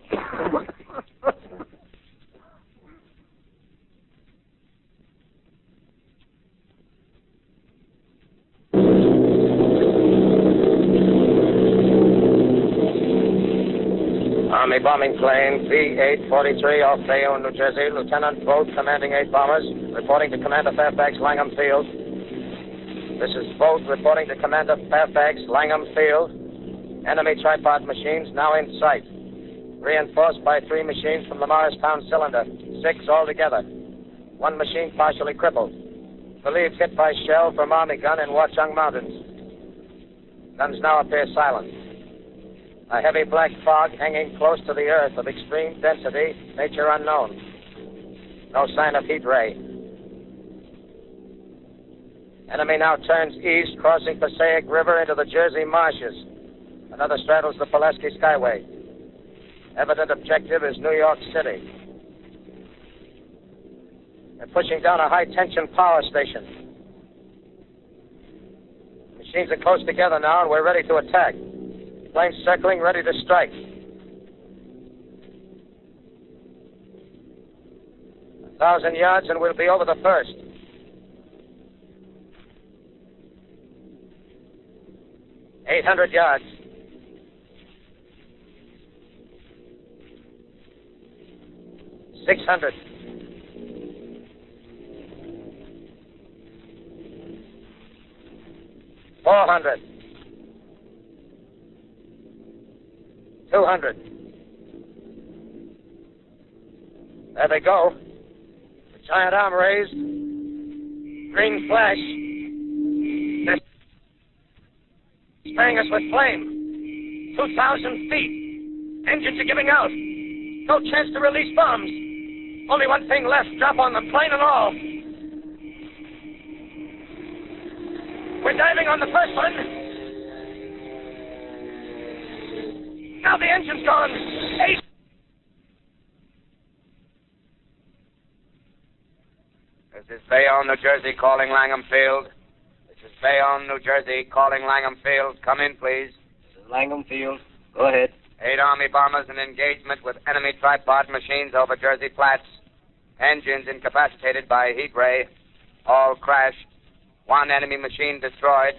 Army bombing plane B-843 off Bayonne, New Jersey. Lieutenant Vogt, commanding eight bombers, reporting to Commander Fairfax, Langham Field. This is Vogt reporting to Commander Fairfax, Langham Field. Enemy tripod machines now in sight. Reinforced by three machines from the Morristown cylinder. Six altogether. One machine partially crippled. Believed hit by shell from Army gun in Watchung Mountains. Guns now appear silent. A heavy black fog hanging close to the earth of extreme density, nature unknown. No sign of heat ray. Enemy now turns east, crossing Passaic River into the Jersey marshes. Another straddles the Pulaski Skyway. Evident objective is New York City. They're pushing down a high tension power station. Machines are close together now, and we're ready to attack. Planes circling, ready to strike. A thousand yards, and we'll be over the first. Eight hundred yards. Six hundred. Four hundred. Two hundred. There they go. The giant arm raised. Green flash. They're spraying us with flame. Two thousand feet. Engines are giving out. No chance to release bombs. Only one thing left. Drop on them, plane and all. We're diving on the first one. Now the engine's gone. Eight. This is Bayonne, New Jersey, calling Langham Field. This is Bayonne, New Jersey, calling Langham Field. Come in, please. This is Langham Field. Go ahead. Eight Army bombers in engagement with enemy tripod machines over Jersey Flats. Engines incapacitated by heat ray. All crashed. One enemy machine destroyed.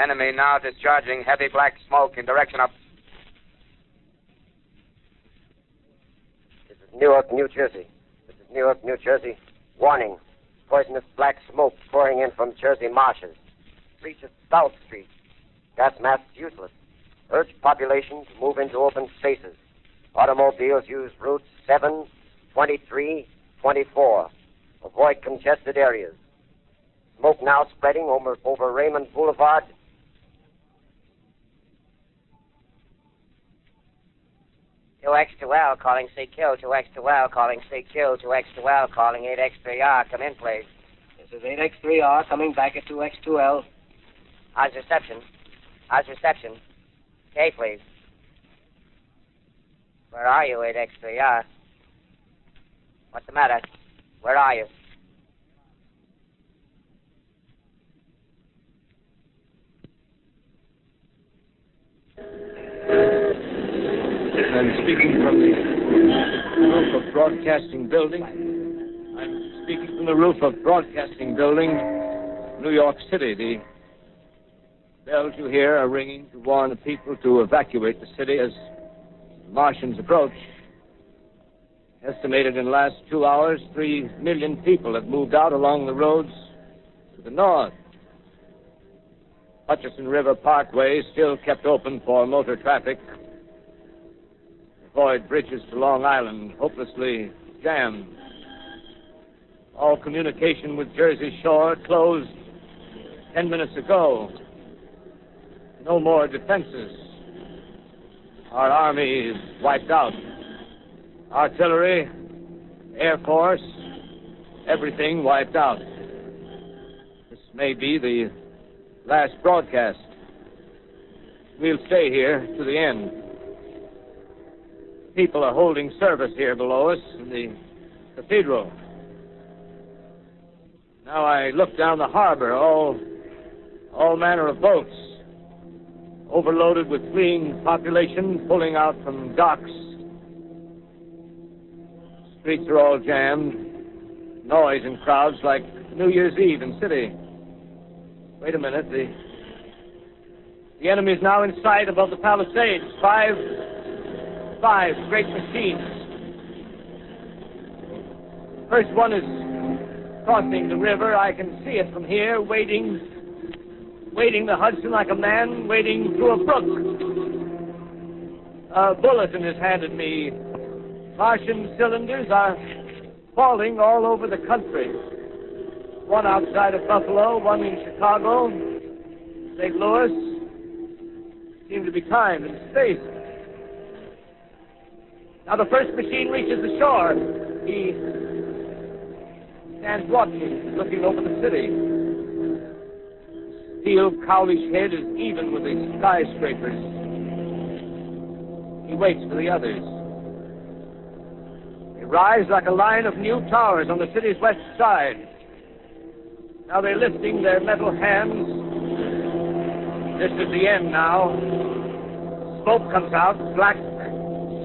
Enemy now discharging heavy black smoke in direction of. This is Newark, New Jersey. This is Newark, New Jersey. Warning. Poisonous black smoke pouring in from Jersey marshes. Reaches South Street. Gas masks useless. Urge population to move into open spaces. Automobiles use routes 7, 23, 24. Avoid congested areas. Smoke now spreading over, over Raymond Boulevard. Two X two L calling CQ. Two X two L calling CQ. Two X two L calling eight X three R. Come in, please. This is 8X3R coming back at 2X2L. How's reception? How's reception? K, please. Where are you, eight X three R? What's the matter? Where are you? I'm speaking from the roof of Broadcasting Building. I'm speaking from the roof of Broadcasting Building, New York City. The bells you hear are ringing to warn the people to evacuate the city as Martians approach. Estimated in the last two hours, three million people have moved out along the roads to the north. Hutchison River Parkway still kept open for motor traffic. Avoid bridges to Long Island, hopelessly jammed. All communication with Jersey Shore closed ten minutes ago. No more defenses. Our army is wiped out. Artillery, Air Force, everything wiped out. This may be the last broadcast. We'll stay here to the end. People are holding service here below us in the cathedral. Now I look down the harbor, all, all manner of boats, overloaded with fleeing population pulling out from docks. Streets are all jammed. Noise and crowds like New Year's Eve in city. Wait a minute. The, the enemy is now in sight above the Palisades. Five, five great machines. First one is crossing the river. I can see it from here, wading, wading the Hudson like a man wading through a brook. A bulletin is handed me. Martian cylinders are falling all over the country. One outside of Buffalo, one in Chicago, St. Louis. Seem to be timed and spaced. Now the first machine reaches the shore. He stands watching, looking over the city. Steel cowlish head is even with the skyscrapers. He waits for the others. They rise like a line of new towers on the city's west side. Now they're lifting their metal hands. This is the end now. Smoke comes out, black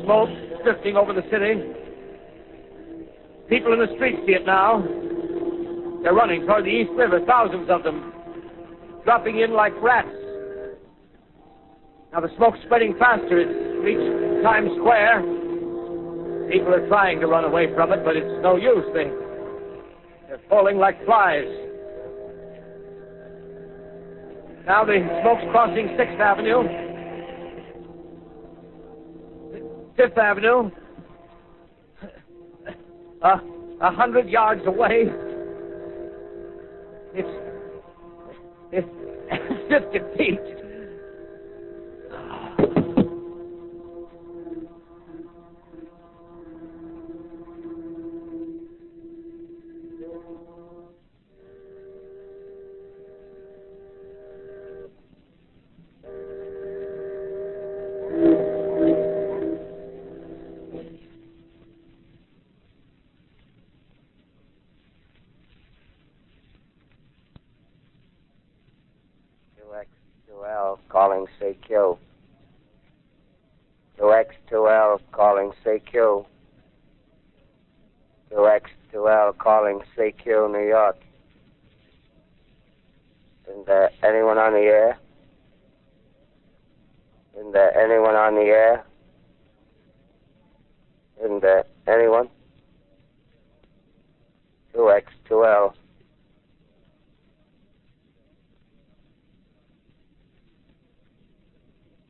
smoke drifting over the city. People in the streets see it now. They're running toward the East River, thousands of them, dropping in like rats. Now the smoke's spreading faster. It's reached Times Square. People are trying to run away from it, but it's no use. They, they're falling like flies. Now the smoke's crossing Sixth Avenue, Fifth Avenue, a hundred yards away. It's it's fifty feet. Two X two L calling CQ. Two X two L calling CQ. Two X two L calling CQ New York. Isn't there anyone on the air? Isn't there anyone on the air? Isn't there anyone? 2X, 2L.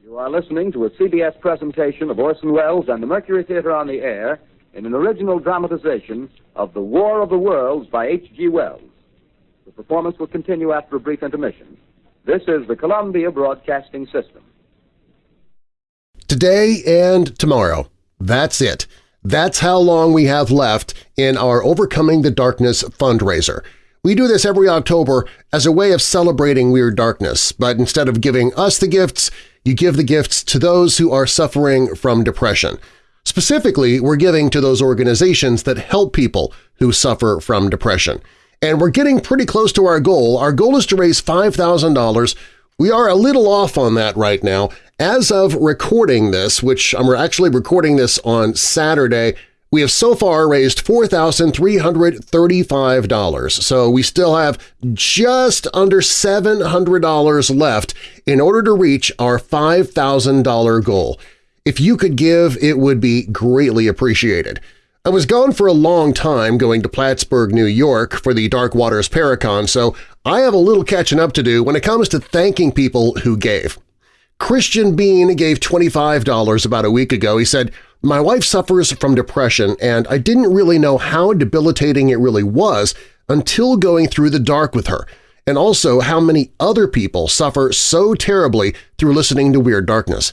You are listening to a CBS presentation of Orson Welles and the Mercury Theater on the Air in an original dramatization of The War of the Worlds by H.G. Wells. The performance will continue after a brief intermission. This is the Columbia Broadcasting System. Today and tomorrow. That's it. That's how long we have left in our Overcoming the Darkness fundraiser. We do this every October as a way of celebrating Weird Darkness, but instead of giving us the gifts, you give the gifts to those who are suffering from depression. Specifically, we're giving to those organizations that help people who suffer from depression. And we're getting pretty close to our goal. Our goal is to raise $5,000. We are a little off on that right now. As of recording this, which I'm actually recording this on Saturday, we have so far raised $4,335, so we still have just under $700 left in order to reach our $5,000 goal. If you could give, it would be greatly appreciated. I was gone for a long time going to Plattsburgh, New York for the Dark Waters Paracon, so I have a little catching up to do when it comes to thanking people who gave. Christian Bean gave $25 about a week ago. He said, my wife suffers from depression, and I didn't really know how debilitating it really was until going through the dark with her, and also how many other people suffer so terribly through listening to Weird Darkness.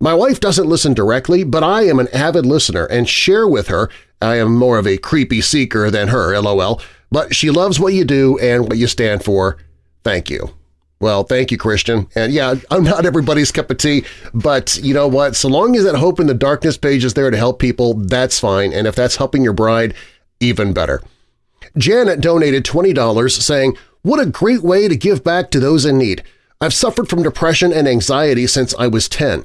My wife doesn't listen directly, but I am an avid listener and share with her. I am more of a creepy seeker than her, lol, but she loves what you do and what you stand for. Thank you. Well, thank you, Christian. And yeah, I'm not everybody's cup of tea, but you know what? So long as that Hope in the Darkness page is there to help people, that's fine. And if that's helping your bride, even better. Janet donated $20 saying, What a great way to give back to those in need. I've suffered from depression and anxiety since I was 10.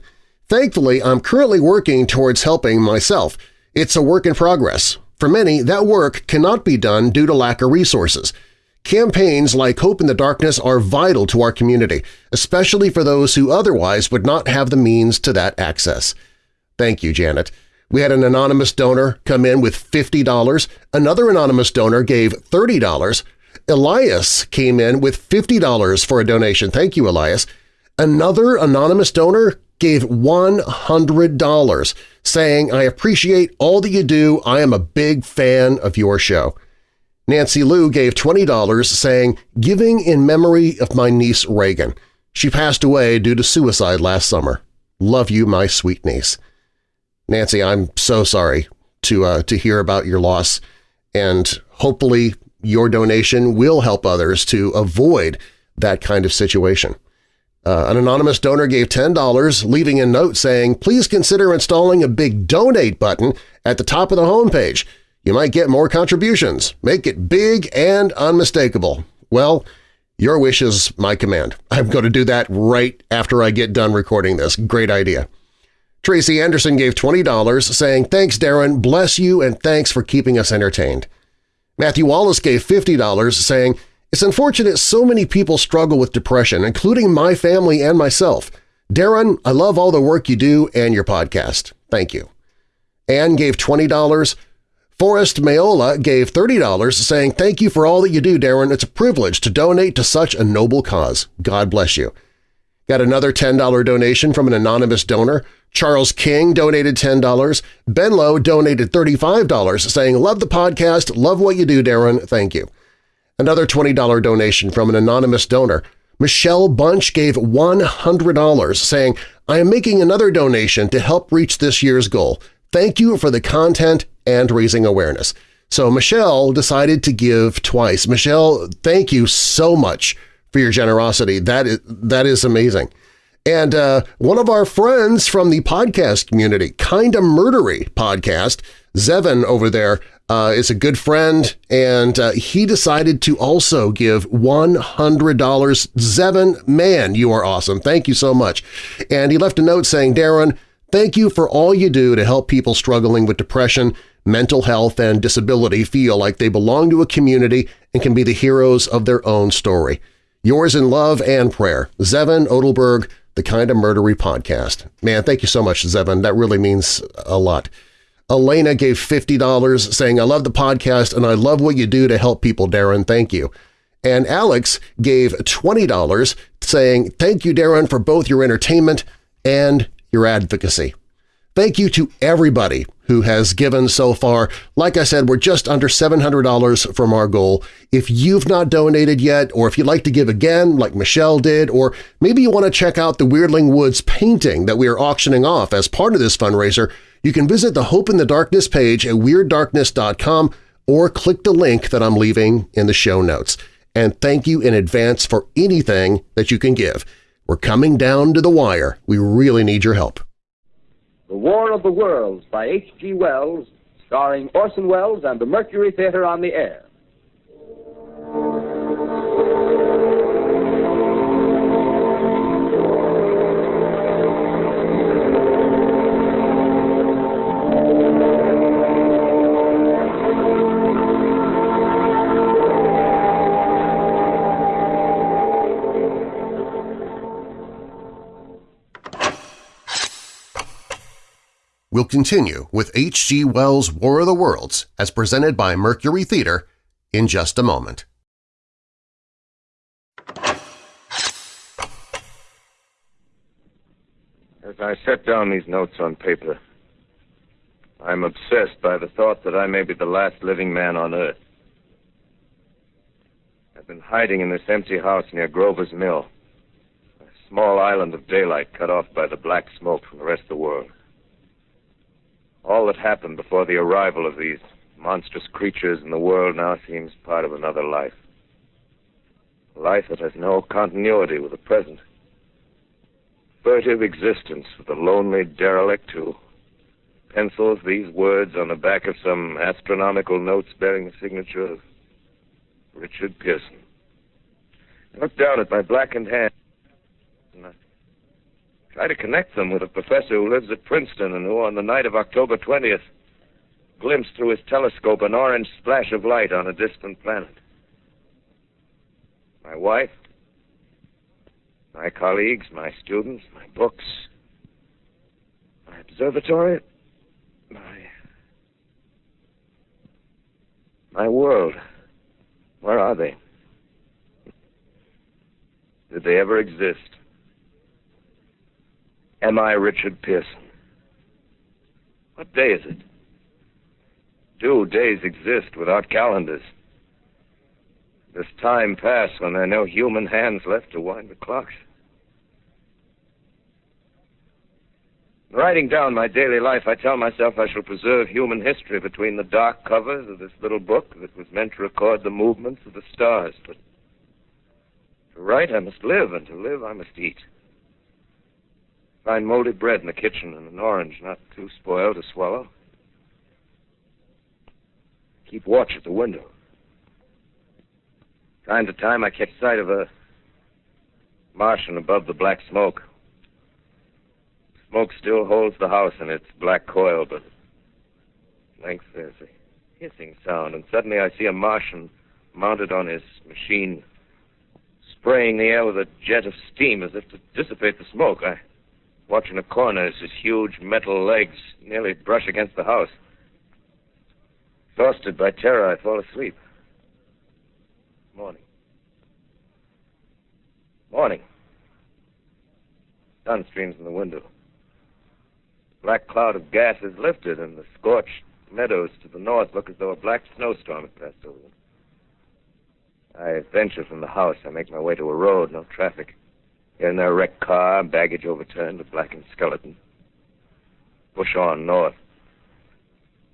Thankfully, I'm currently working towards helping myself. It's a work in progress. For many, that work cannot be done due to lack of resources. Campaigns like Hope in the Darkness are vital to our community, especially for those who otherwise would not have the means to that access. Thank you, Janet. We had an anonymous donor come in with $50. Another anonymous donor gave $30. Elias came in with $50 for a donation. Thank you, Elias. Another anonymous donor gave $100, saying, I appreciate all that you do. I am a big fan of your show. Nancy Lou gave $20 saying, giving in memory of my niece Reagan. She passed away due to suicide last summer. Love you, my sweet niece. Nancy, I'm so sorry to, uh, to hear about your loss, and hopefully your donation will help others to avoid that kind of situation. Uh, an anonymous donor gave $10, leaving a note saying, please consider installing a big Donate button at the top of the homepage – you might get more contributions. Make it big and unmistakable. Well, your wish is my command. I'm going to do that right after I get done recording this. Great idea. Tracy Anderson gave $20, saying, Thanks, Darren, bless you, and thanks for keeping us entertained. Matthew Wallace gave $50, saying, It's unfortunate so many people struggle with depression, including my family and myself. Darren, I love all the work you do and your podcast. Thank you. Anne gave $20, Forrest Mayola gave $30 saying, Thank you for all that you do, Darren. It's a privilege to donate to such a noble cause. God bless you. Got another $10 donation from an anonymous donor. Charles King donated $10. Ben Lowe donated $35 saying, Love the podcast, love what you do, Darren, thank you. Another $20 donation from an anonymous donor. Michelle Bunch gave $100 saying, I am making another donation to help reach this year's goal. Thank you for the content and raising awareness. So Michelle decided to give twice. Michelle, thank you so much for your generosity. That is, that is amazing. And uh, one of our friends from the podcast community, Kinda Murdery podcast, Zevin over there, uh, is a good friend, and uh, he decided to also give $100. Zevin, man, you are awesome. Thank you so much. And he left a note saying, Darren, thank you for all you do to help people struggling with depression mental health and disability feel like they belong to a community and can be the heroes of their own story. Yours in love and prayer, Zevin Odelberg, the Kind of Murdery podcast. Man, thank you so much, Zevin. That really means a lot. Elena gave $50 saying, I love the podcast and I love what you do to help people, Darren. Thank you. And Alex gave $20 saying, thank you, Darren, for both your entertainment and your advocacy. Thank you to everybody who has given so far. Like I said, we're just under $700 from our goal. If you've not donated yet, or if you'd like to give again like Michelle did, or maybe you want to check out the Weirdling Woods painting that we are auctioning off as part of this fundraiser, you can visit the Hope in the Darkness page at WeirdDarkness.com or click the link that I'm leaving in the show notes. And thank you in advance for anything that you can give. We're coming down to the wire. We really need your help. The War of the Worlds by H.G. Wells, starring Orson Welles and the Mercury Theater on the air. We'll continue with H.G. Wells' War of the Worlds as presented by Mercury Theater in just a moment. As I set down these notes on paper, I'm obsessed by the thought that I may be the last living man on Earth. I've been hiding in this empty house near Grover's Mill, a small island of daylight cut off by the black smoke from the rest of the world. All that happened before the arrival of these monstrous creatures in the world now seems part of another life. A life that has no continuity with the present. Furtive existence of the lonely derelict who pencils these words on the back of some astronomical notes bearing the signature of Richard Pierson. I look down at my blackened hand try to connect them with a professor who lives at Princeton and who, on the night of October 20th, glimpsed through his telescope an orange splash of light on a distant planet. My wife, my colleagues, my students, my books, my observatory, my. my world. Where are they? Did they ever exist? Am I Richard Pierson? What day is it? Do days exist without calendars? Does time pass when there are no human hands left to wind the clocks? In writing down my daily life, I tell myself I shall preserve human history between the dark covers of this little book that was meant to record the movements of the stars. But to write, I must live, and to live, I must eat. Find moldy bread in the kitchen and an orange not too spoiled to swallow. Keep watch at the window. Time to time, I catch sight of a Martian above the black smoke. Smoke still holds the house in its black coil, but at length there's a hissing sound, and suddenly I see a Martian mounted on his machine, spraying the air with a jet of steam as if to dissipate the smoke. I watch in a corner as his huge metal legs nearly brush against the house. Exhausted by terror, I fall asleep. Morning. Morning. Sun streams in the window. Black cloud of gas is lifted, and the scorched meadows to the north look as though a black snowstorm had passed over them. I venture from the house. I make my way to a road, no traffic. There, a wrecked car, baggage overturned, a blackened skeleton. Push on north.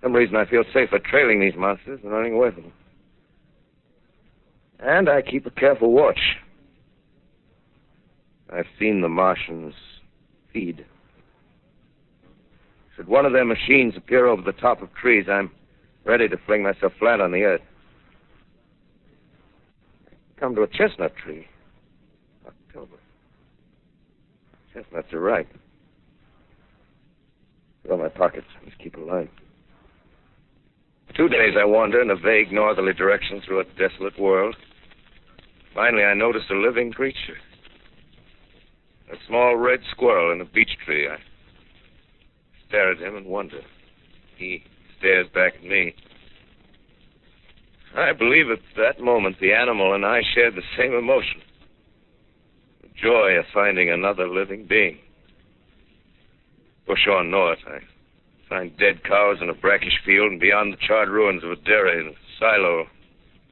Some reason, I feel safer trailing these monsters than running away from them. And I keep a careful watch. I've seen the Martians feed. Should one of their machines appear over the top of trees, I'm ready to fling myself flat on the earth. Come to a chestnut tree. October. Chestnuts are ripe. Fill my pockets. Just keep a line. Two days I wander in a vague northerly direction through a desolate world. Finally, I notice a living creature. A small red squirrel in a beech tree. I stare at him and wonder. He stares back at me. I believe at that moment the animal and I shared the same emotion joy of finding another living being. Push on north, I find dead cows in a brackish field, and beyond the charred ruins of a dairy and a silo,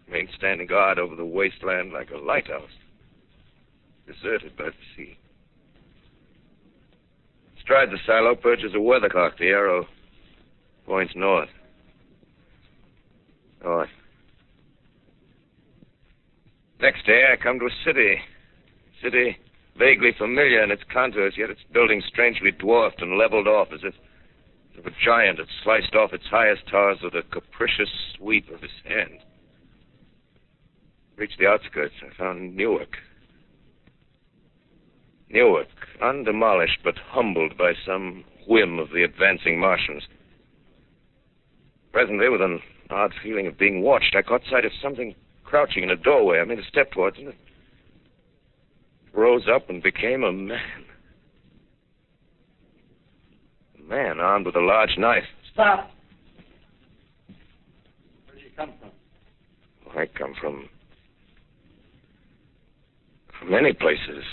remain standing guard over the wasteland like a lighthouse, deserted by the sea. Astride the silo perches a weathercock. The arrow points north. North. Next day, I come to a city. City vaguely familiar in its contours, yet its buildings strangely dwarfed and leveled off as if, as if a giant had sliced off its highest towers with a capricious sweep of his hand. Reached the outskirts. I found Newark. Newark, undemolished but humbled by some whim of the advancing Martians. Presently, with an odd feeling of being watched, I caught sight of something crouching in a doorway. I made a step towards it. It rose up and became a man. A man armed with a large knife. Stop! Where did you come from? I come from. from many places.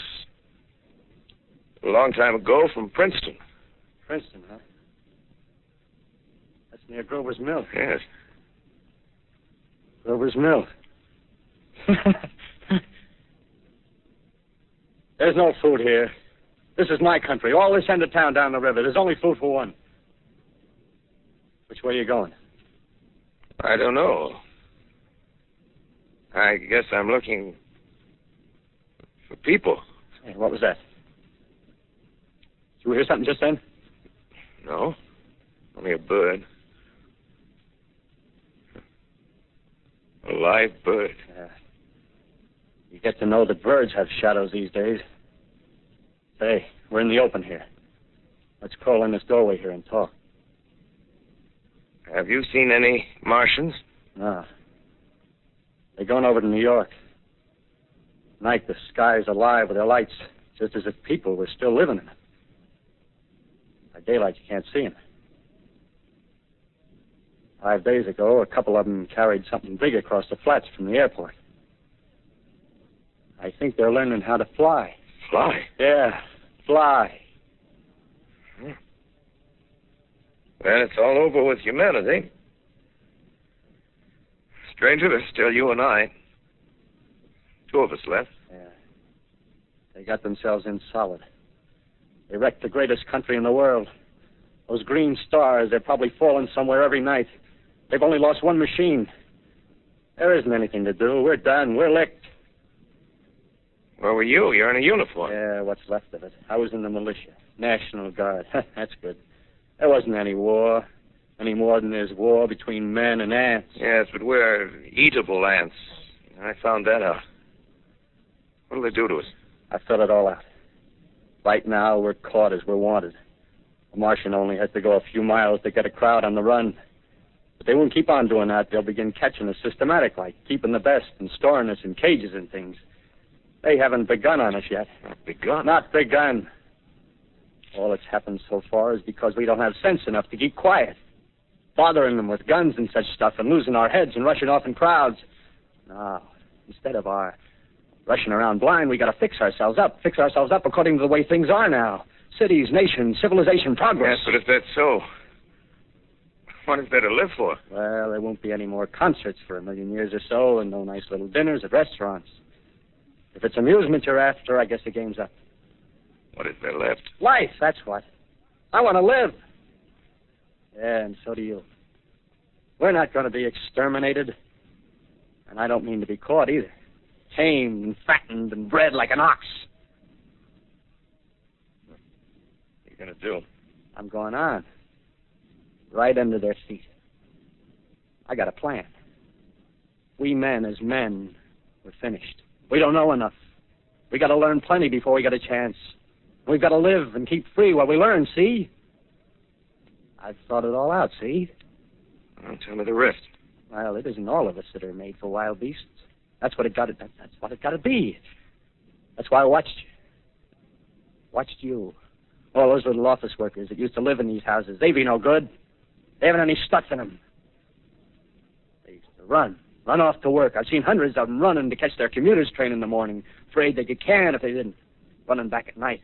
A long time ago from Princeton. Princeton, huh? That's near Grover's Mill. Yes. Grover's Mill. There's no food here. This is my country. All this end of town down the river. There's only food for one. Which way are you going? I don't know. I guess I'm looking for people. Hey, what was that? Did you hear something just then? No. Only a bird. A live bird. Yeah. You get to know that birds have shadows these days. Hey, we're in the open here. Let's crawl in this doorway here and talk. Have you seen any Martians? No. They're going over to New York. Night, the sky's alive with their lights, just as if people were still living in it. By daylight, you can't see them. Five days ago, a couple of them carried something big across the flats from the airport. I think they're learning how to fly. Fly? Yeah, fly. Well, it's all over with humanity. Stranger, there's still you and I. Two of us left. Yeah. They got themselves in solid. They wrecked the greatest country in the world. Those green stars, they're probably falling somewhere every night. They've only lost one machine. There isn't anything to do. We're done. We're licked. Where were you? You're in a uniform. Yeah, what's left of it. I was in the militia. National Guard. That's good. There wasn't any war. Any more than there's war between men and ants. Yes, but we're eatable ants. I found that out. What'll they do to us? I thought it all out. Right now, we're caught as we're wanted. A Martian only has to go a few miles to get a crowd on the run. But they won't keep on doing that. They'll begin catching us systematic, like keeping the best and storing us in cages and things. They haven't begun on us yet. Not begun. Not begun. All that's happened so far is because we don't have sense enough to keep quiet. Bothering them with guns and such stuff and losing our heads and rushing off in crowds. No. Instead of our rushing around blind, we gotta fix ourselves up. Fix ourselves up according to the way things are now. Cities, nations, civilization, progress. Yes, but if that's so, what is there to live for? Well, there won't be any more concerts for a million years or so, and no nice little dinners at restaurants. If it's amusement you're after, I guess the game's up. What is there left? Life, that's what. I want to live. Yeah, and so do you. We're not going to be exterminated. And I don't mean to be caught either. Tamed and fattened and bred like an ox. What are you going to do? I'm going on. Right under their feet. I got a plan. We men, as men, we're finished. We don't know enough. We got to learn plenty before we get a chance. We've got to live and keep free while we learn, see? I've thought it all out, see? Well, tell me the rest. Well, it isn't all of us that are made for wild beasts. That's what it got to. That, that's what it got to be. That's why I watched you. Watched you. All those little office workers that used to live in these houses. They be no good. They haven't any stuff in them. They used to run. Run off to work. I've seen hundreds of them running to catch their commuter's train in the morning, afraid they could can if they didn't. Running back at night,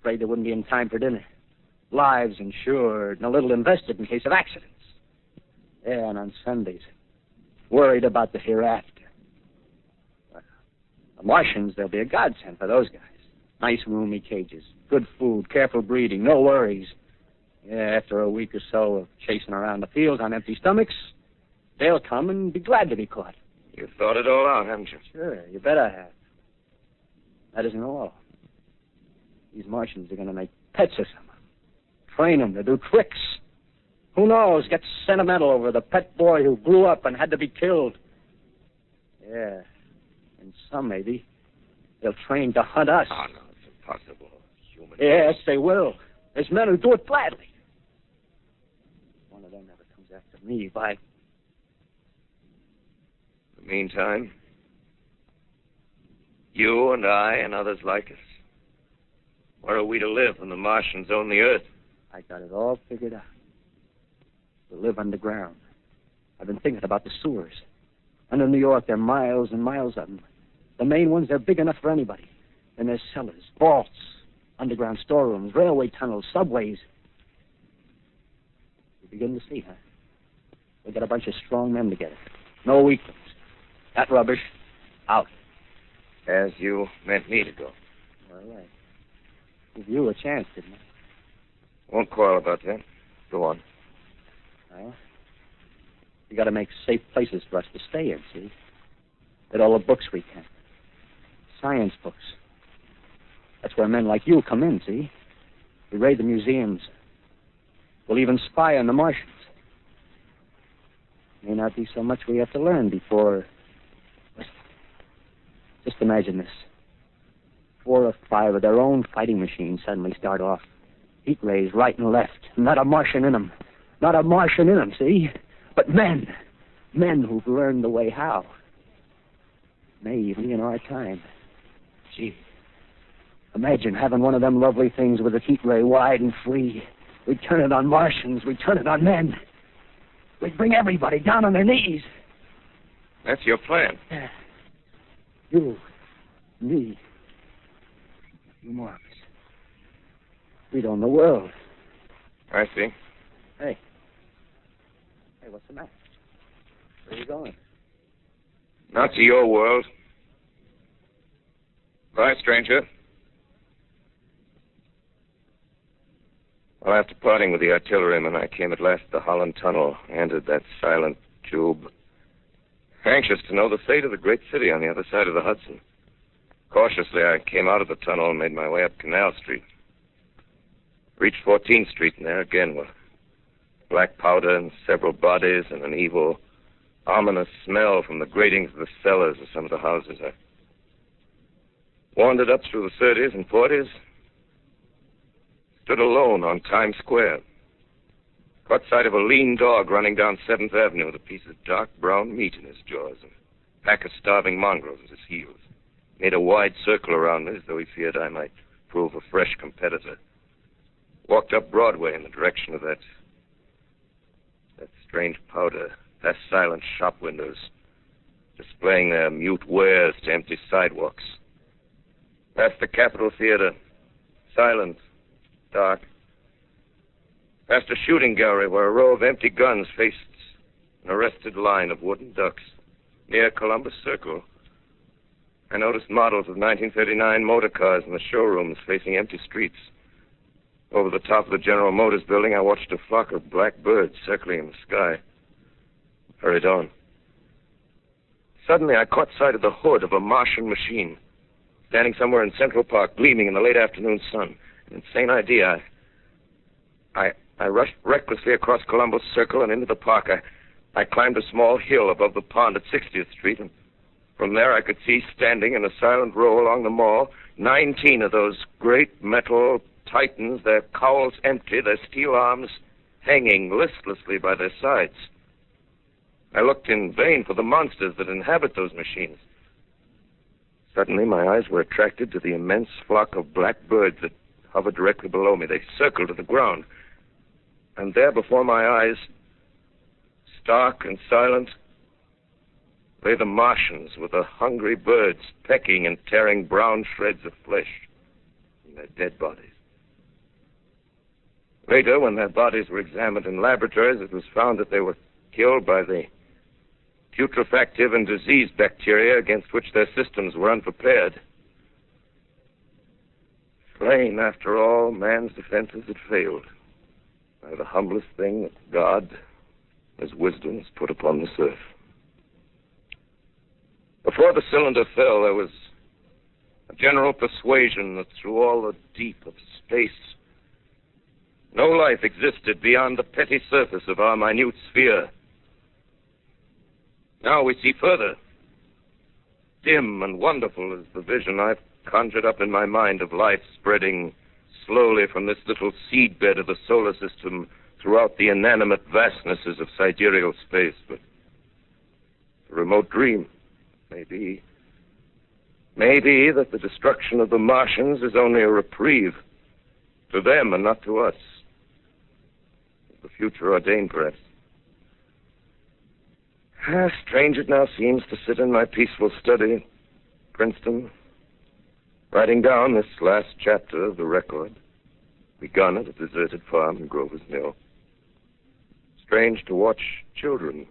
afraid they wouldn't be in time for dinner. Lives insured and a little invested in case of accidents. Yeah, and on Sundays, worried about the hereafter. The Martians, they'll be a godsend for those guys. Nice roomy cages, good food, careful breeding, no worries. Yeah, after a week or so of chasing around the fields on empty stomachs, they'll come and be glad to be caught. You've thought it all out, haven't you? Sure, you bet I have. That isn't all. These Martians are going to make pets of some. Train them to do tricks. Who knows? Get sentimental over the pet boy who grew up and had to be killed. Yeah. And some, maybe, they'll train to hunt us. Oh, no, it's impossible. Human. Yes, they will. There's men who do it gladly. One of them never comes after me, by. Meantime, you and I and others like us, where are we to live when the Martians own the Earth? I got it all figured out. We'll live underground. I've been thinking about the sewers. Under New York, there are miles and miles of them. The main ones, they're big enough for anybody. And there's cellars, vaults, underground storerooms, railway tunnels, subways. You begin to see, huh? We got a bunch of strong men together. No weaklings. That rubbish, out. As you meant me to go. All right. Give you a chance, didn't I? Won't quarrel about that. Go on. Well, we got to make safe places for us to stay in, see? Get all the books we can. Science books. That's where men like you come in, see? We raid the museums. We'll even spy on the Martians. May not be so much we have to learn before. Just imagine this. Four or five of their own fighting machines suddenly start off. Heat rays right and left. Not a Martian in them. Not a Martian in them, see? But men. Men who've learned the way how. Maybe even in our time. Gee. Imagine having one of them lovely things with a heat ray wide and free. We'd turn it on Martians. We'd turn it on men. We'd bring everybody down on their knees. That's your plan. You, me, you, Marcus. We'd own the world. I see. Hey. Hey, what's the matter? Where are you going? Not to your world. Bye, stranger. Well, after parting with the artilleryman, I came at last to the Holland Tunnel, entered that silent tube, anxious to know the fate of the great city on the other side of the Hudson. Cautiously, I came out of the tunnel and made my way up Canal Street. Reached 14th Street, and there again were black powder and several bodies and an evil, ominous smell from the gratings of the cellars of some of the houses. I wandered up through the 30s and 40s, stood alone on Times Square. Caught sight of a lean dog running down 7th Avenue with a piece of dark brown meat in his jaws and a pack of starving mongrels at his heels. Made a wide circle around me as though he feared I might prove a fresh competitor. Walked up Broadway in the direction of that that strange powder, past silent shop windows, displaying their mute wares to empty sidewalks. Past the Capitol Theater, silent, dark. Past a shooting gallery where a row of empty guns faced an arrested line of wooden ducks. Near Columbus Circle, I noticed models of 1939 motor cars in the showrooms facing empty streets. Over the top of the General Motors building, I watched a flock of black birds circling in the sky. Hurried on. Suddenly, I caught sight of the hood of a Martian machine, standing somewhere in Central Park, gleaming in the late afternoon sun. An insane idea. I, I, I rushed recklessly across Columbus Circle and into the park. I, I climbed a small hill above the pond at 60th Street, and from there I could see standing in a silent row along the mall 19 of those great metal titans, their cowls empty, their steel arms hanging listlessly by their sides. I looked in vain for the monsters that inhabit those machines. Suddenly, my eyes were attracted to the immense flock of black birds that hovered directly below me. They circled to the ground. And there before my eyes, stark and silent, lay the Martians with the hungry birds pecking and tearing brown shreds of flesh from their dead bodies. Later, when their bodies were examined in laboratories, it was found that they were killed by the putrefactive and disease bacteria against which their systems were unprepared. Slain, after all, man's defenses had failed by the humblest thing that God, as wisdom, has put upon this earth. Before the cylinder fell, there was a general persuasion that through all the deep of space, no life existed beyond the petty surface of our minute sphere. Now we see further. Dim and wonderful is the vision I've conjured up in my mind of life spreading slowly from this little seedbed of the solar system throughout the inanimate vastnesses of sidereal space. But a remote dream, maybe. Maybe that the destruction of the Martians is only a reprieve to them and not to us the future ordained, perhaps. Ah, strange it now seems to sit in my peaceful study, Princeton, writing down this last chapter of the record, begun at a deserted farm in Grover's Mill. Strange to watch children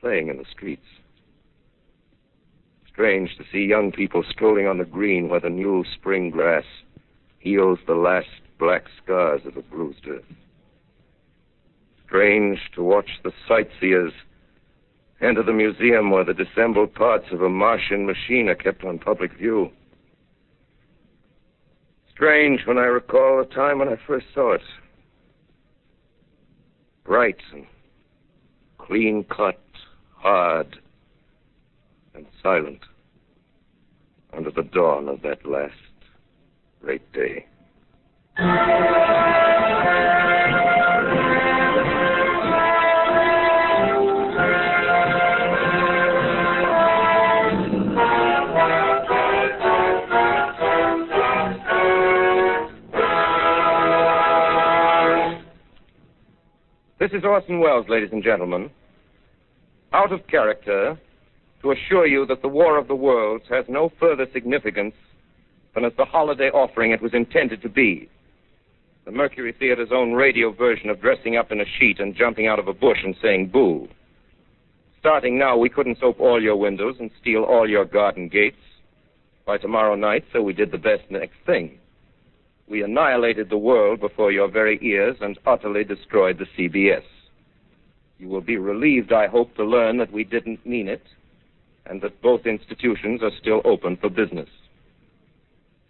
playing in the streets. Strange to see young people strolling on the green where the new spring grass heals the last black scars of the bruised earth strange to watch the sightseers enter the museum where the dissembled parts of a Martian machine are kept on public view. Strange when I recall the time when I first saw it. Bright and clean cut, hard and silent under the dawn of that last great day. This is Orson Welles, ladies and gentlemen. Out of character, to assure you that the War of the Worlds has no further significance than as the holiday offering it was intended to be. The Mercury Theater's own radio version of dressing up in a sheet and jumping out of a bush and saying boo. Starting now, we couldn't soap all your windows and steal all your garden gates by tomorrow night, so we did the best next thing. We annihilated the world before your very ears and utterly destroyed the CBS. You will be relieved, I hope, to learn that we didn't mean it and that both institutions are still open for business.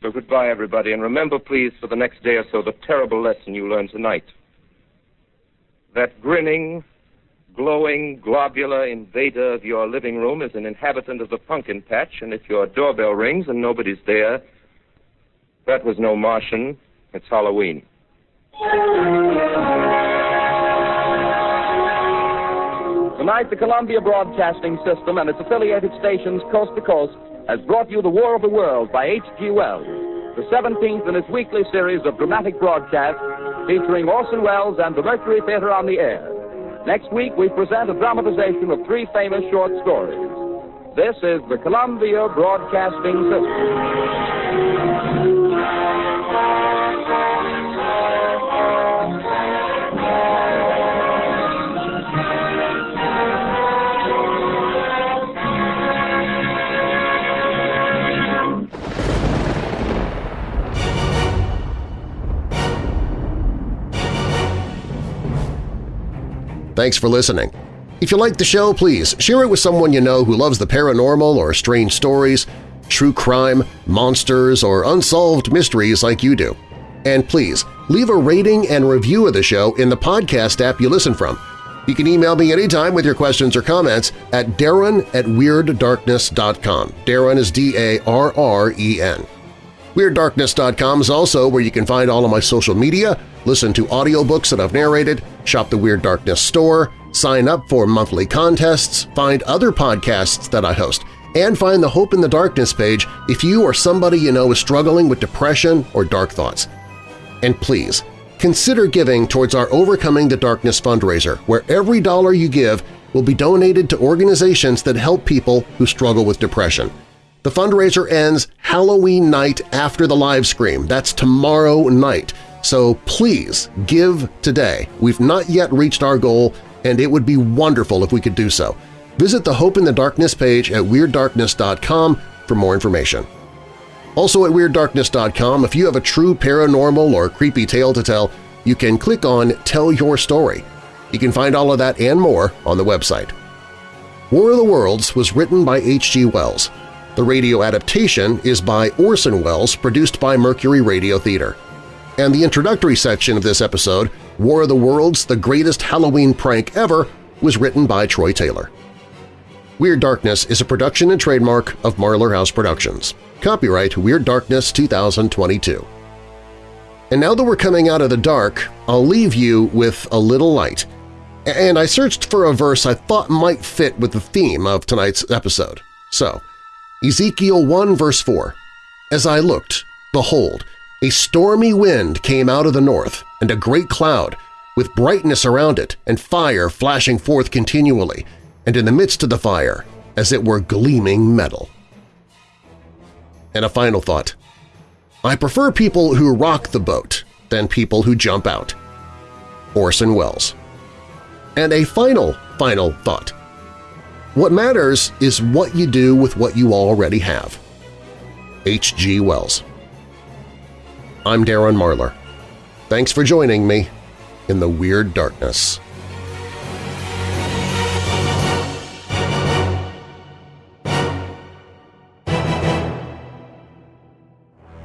So goodbye, everybody, and remember, please, for the next day or so, the terrible lesson you learned tonight. That grinning, glowing, globular invader of your living room is an inhabitant of the pumpkin patch, and if your doorbell rings and nobody's there, that was no Martian. It's Halloween. Tonight, the Columbia Broadcasting System and its affiliated stations coast to coast has brought you The War of the World by H.G. Wells, the 17th in its weekly series of dramatic broadcasts featuring Orson Welles and the Mercury Theater on the air. Next week, we present a dramatization of three famous short stories. This is the Columbia Broadcasting System. Thanks for listening. If you like the show, please share it with someone you know who loves the paranormal or strange stories, true crime, monsters, or unsolved mysteries like you do. And please, leave a rating and review of the show in the podcast app you listen from. You can email me anytime with your questions or comments at darren at WeirdDarkness.com. Darren is D-A-R-R-E-N. WeirdDarkness.com is also where you can find all of my social media, listen to audiobooks that I've narrated, shop the Weird Darkness store, sign up for monthly contests, find other podcasts that I host, and find the Hope in the Darkness page if you or somebody you know is struggling with depression or dark thoughts. And please, consider giving towards our Overcoming the Darkness fundraiser, where every dollar you give will be donated to organizations that help people who struggle with depression. The fundraiser ends Halloween night after the live stream. That's tomorrow night. So please give today. We've not yet reached our goal, and it would be wonderful if we could do so. Visit the Hope in the Darkness page at WeirdDarkness.com for more information. Also at WeirdDarkness.com, if you have a true paranormal or creepy tale to tell, you can click on Tell Your Story. You can find all of that and more on the website. War of the Worlds was written by H.G. Wells. The radio adaptation is by Orson Welles, produced by Mercury Radio Theater. And the introductory section of this episode, War of the Worlds – The Greatest Halloween Prank Ever, was written by Troy Taylor. Weird Darkness is a production and trademark of Marlar House Productions. Copyright Weird Darkness 2022. And now that we're coming out of the dark, I'll leave you with a little light. And I searched for a verse I thought might fit with the theme of tonight's episode. So, Ezekiel 1 verse 4, As I looked, behold, a stormy wind came out of the north, and a great cloud, with brightness around it and fire flashing forth continually, and in the midst of the fire, as it were gleaming metal. And a final thought. I prefer people who rock the boat than people who jump out. Orson Welles. And a final, final thought. What matters is what you do with what you already have. H.G. Wells. I'm Darren Marlar. Thanks for joining me in the Weird Darkness.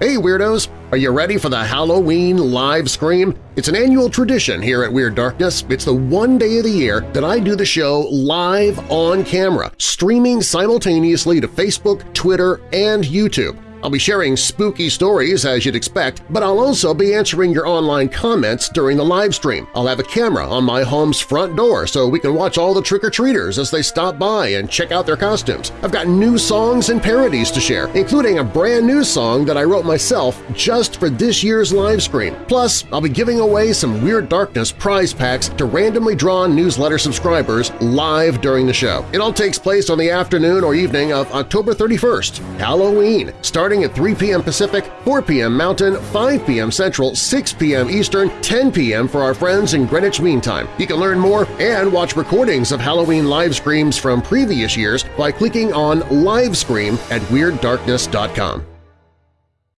Hey Weirdos! Are you ready for the Halloween live scream? It's an annual tradition here at Weird Darkness. It's the one day of the year that I do the show live on camera, streaming simultaneously to Facebook, Twitter, and YouTube. I'll be sharing spooky stories as you'd expect, but I'll also be answering your online comments during the live stream. I'll have a camera on my home's front door so we can watch all the trick-or-treaters as they stop by and check out their costumes. I've got new songs and parodies to share, including a brand new song that I wrote myself just for this year's live stream. Plus, I'll be giving away some Weird Darkness prize packs to randomly drawn newsletter subscribers live during the show. It all takes place on the afternoon or evening of October 31st, Halloween, starting starting at 3 p.m. Pacific, 4 p.m. Mountain, 5 p.m. Central, 6 p.m. Eastern, 10 p.m. for our friends in Greenwich Mean Time. You can learn more and watch recordings of Halloween live streams from previous years by clicking on Live Scream at WeirdDarkness.com.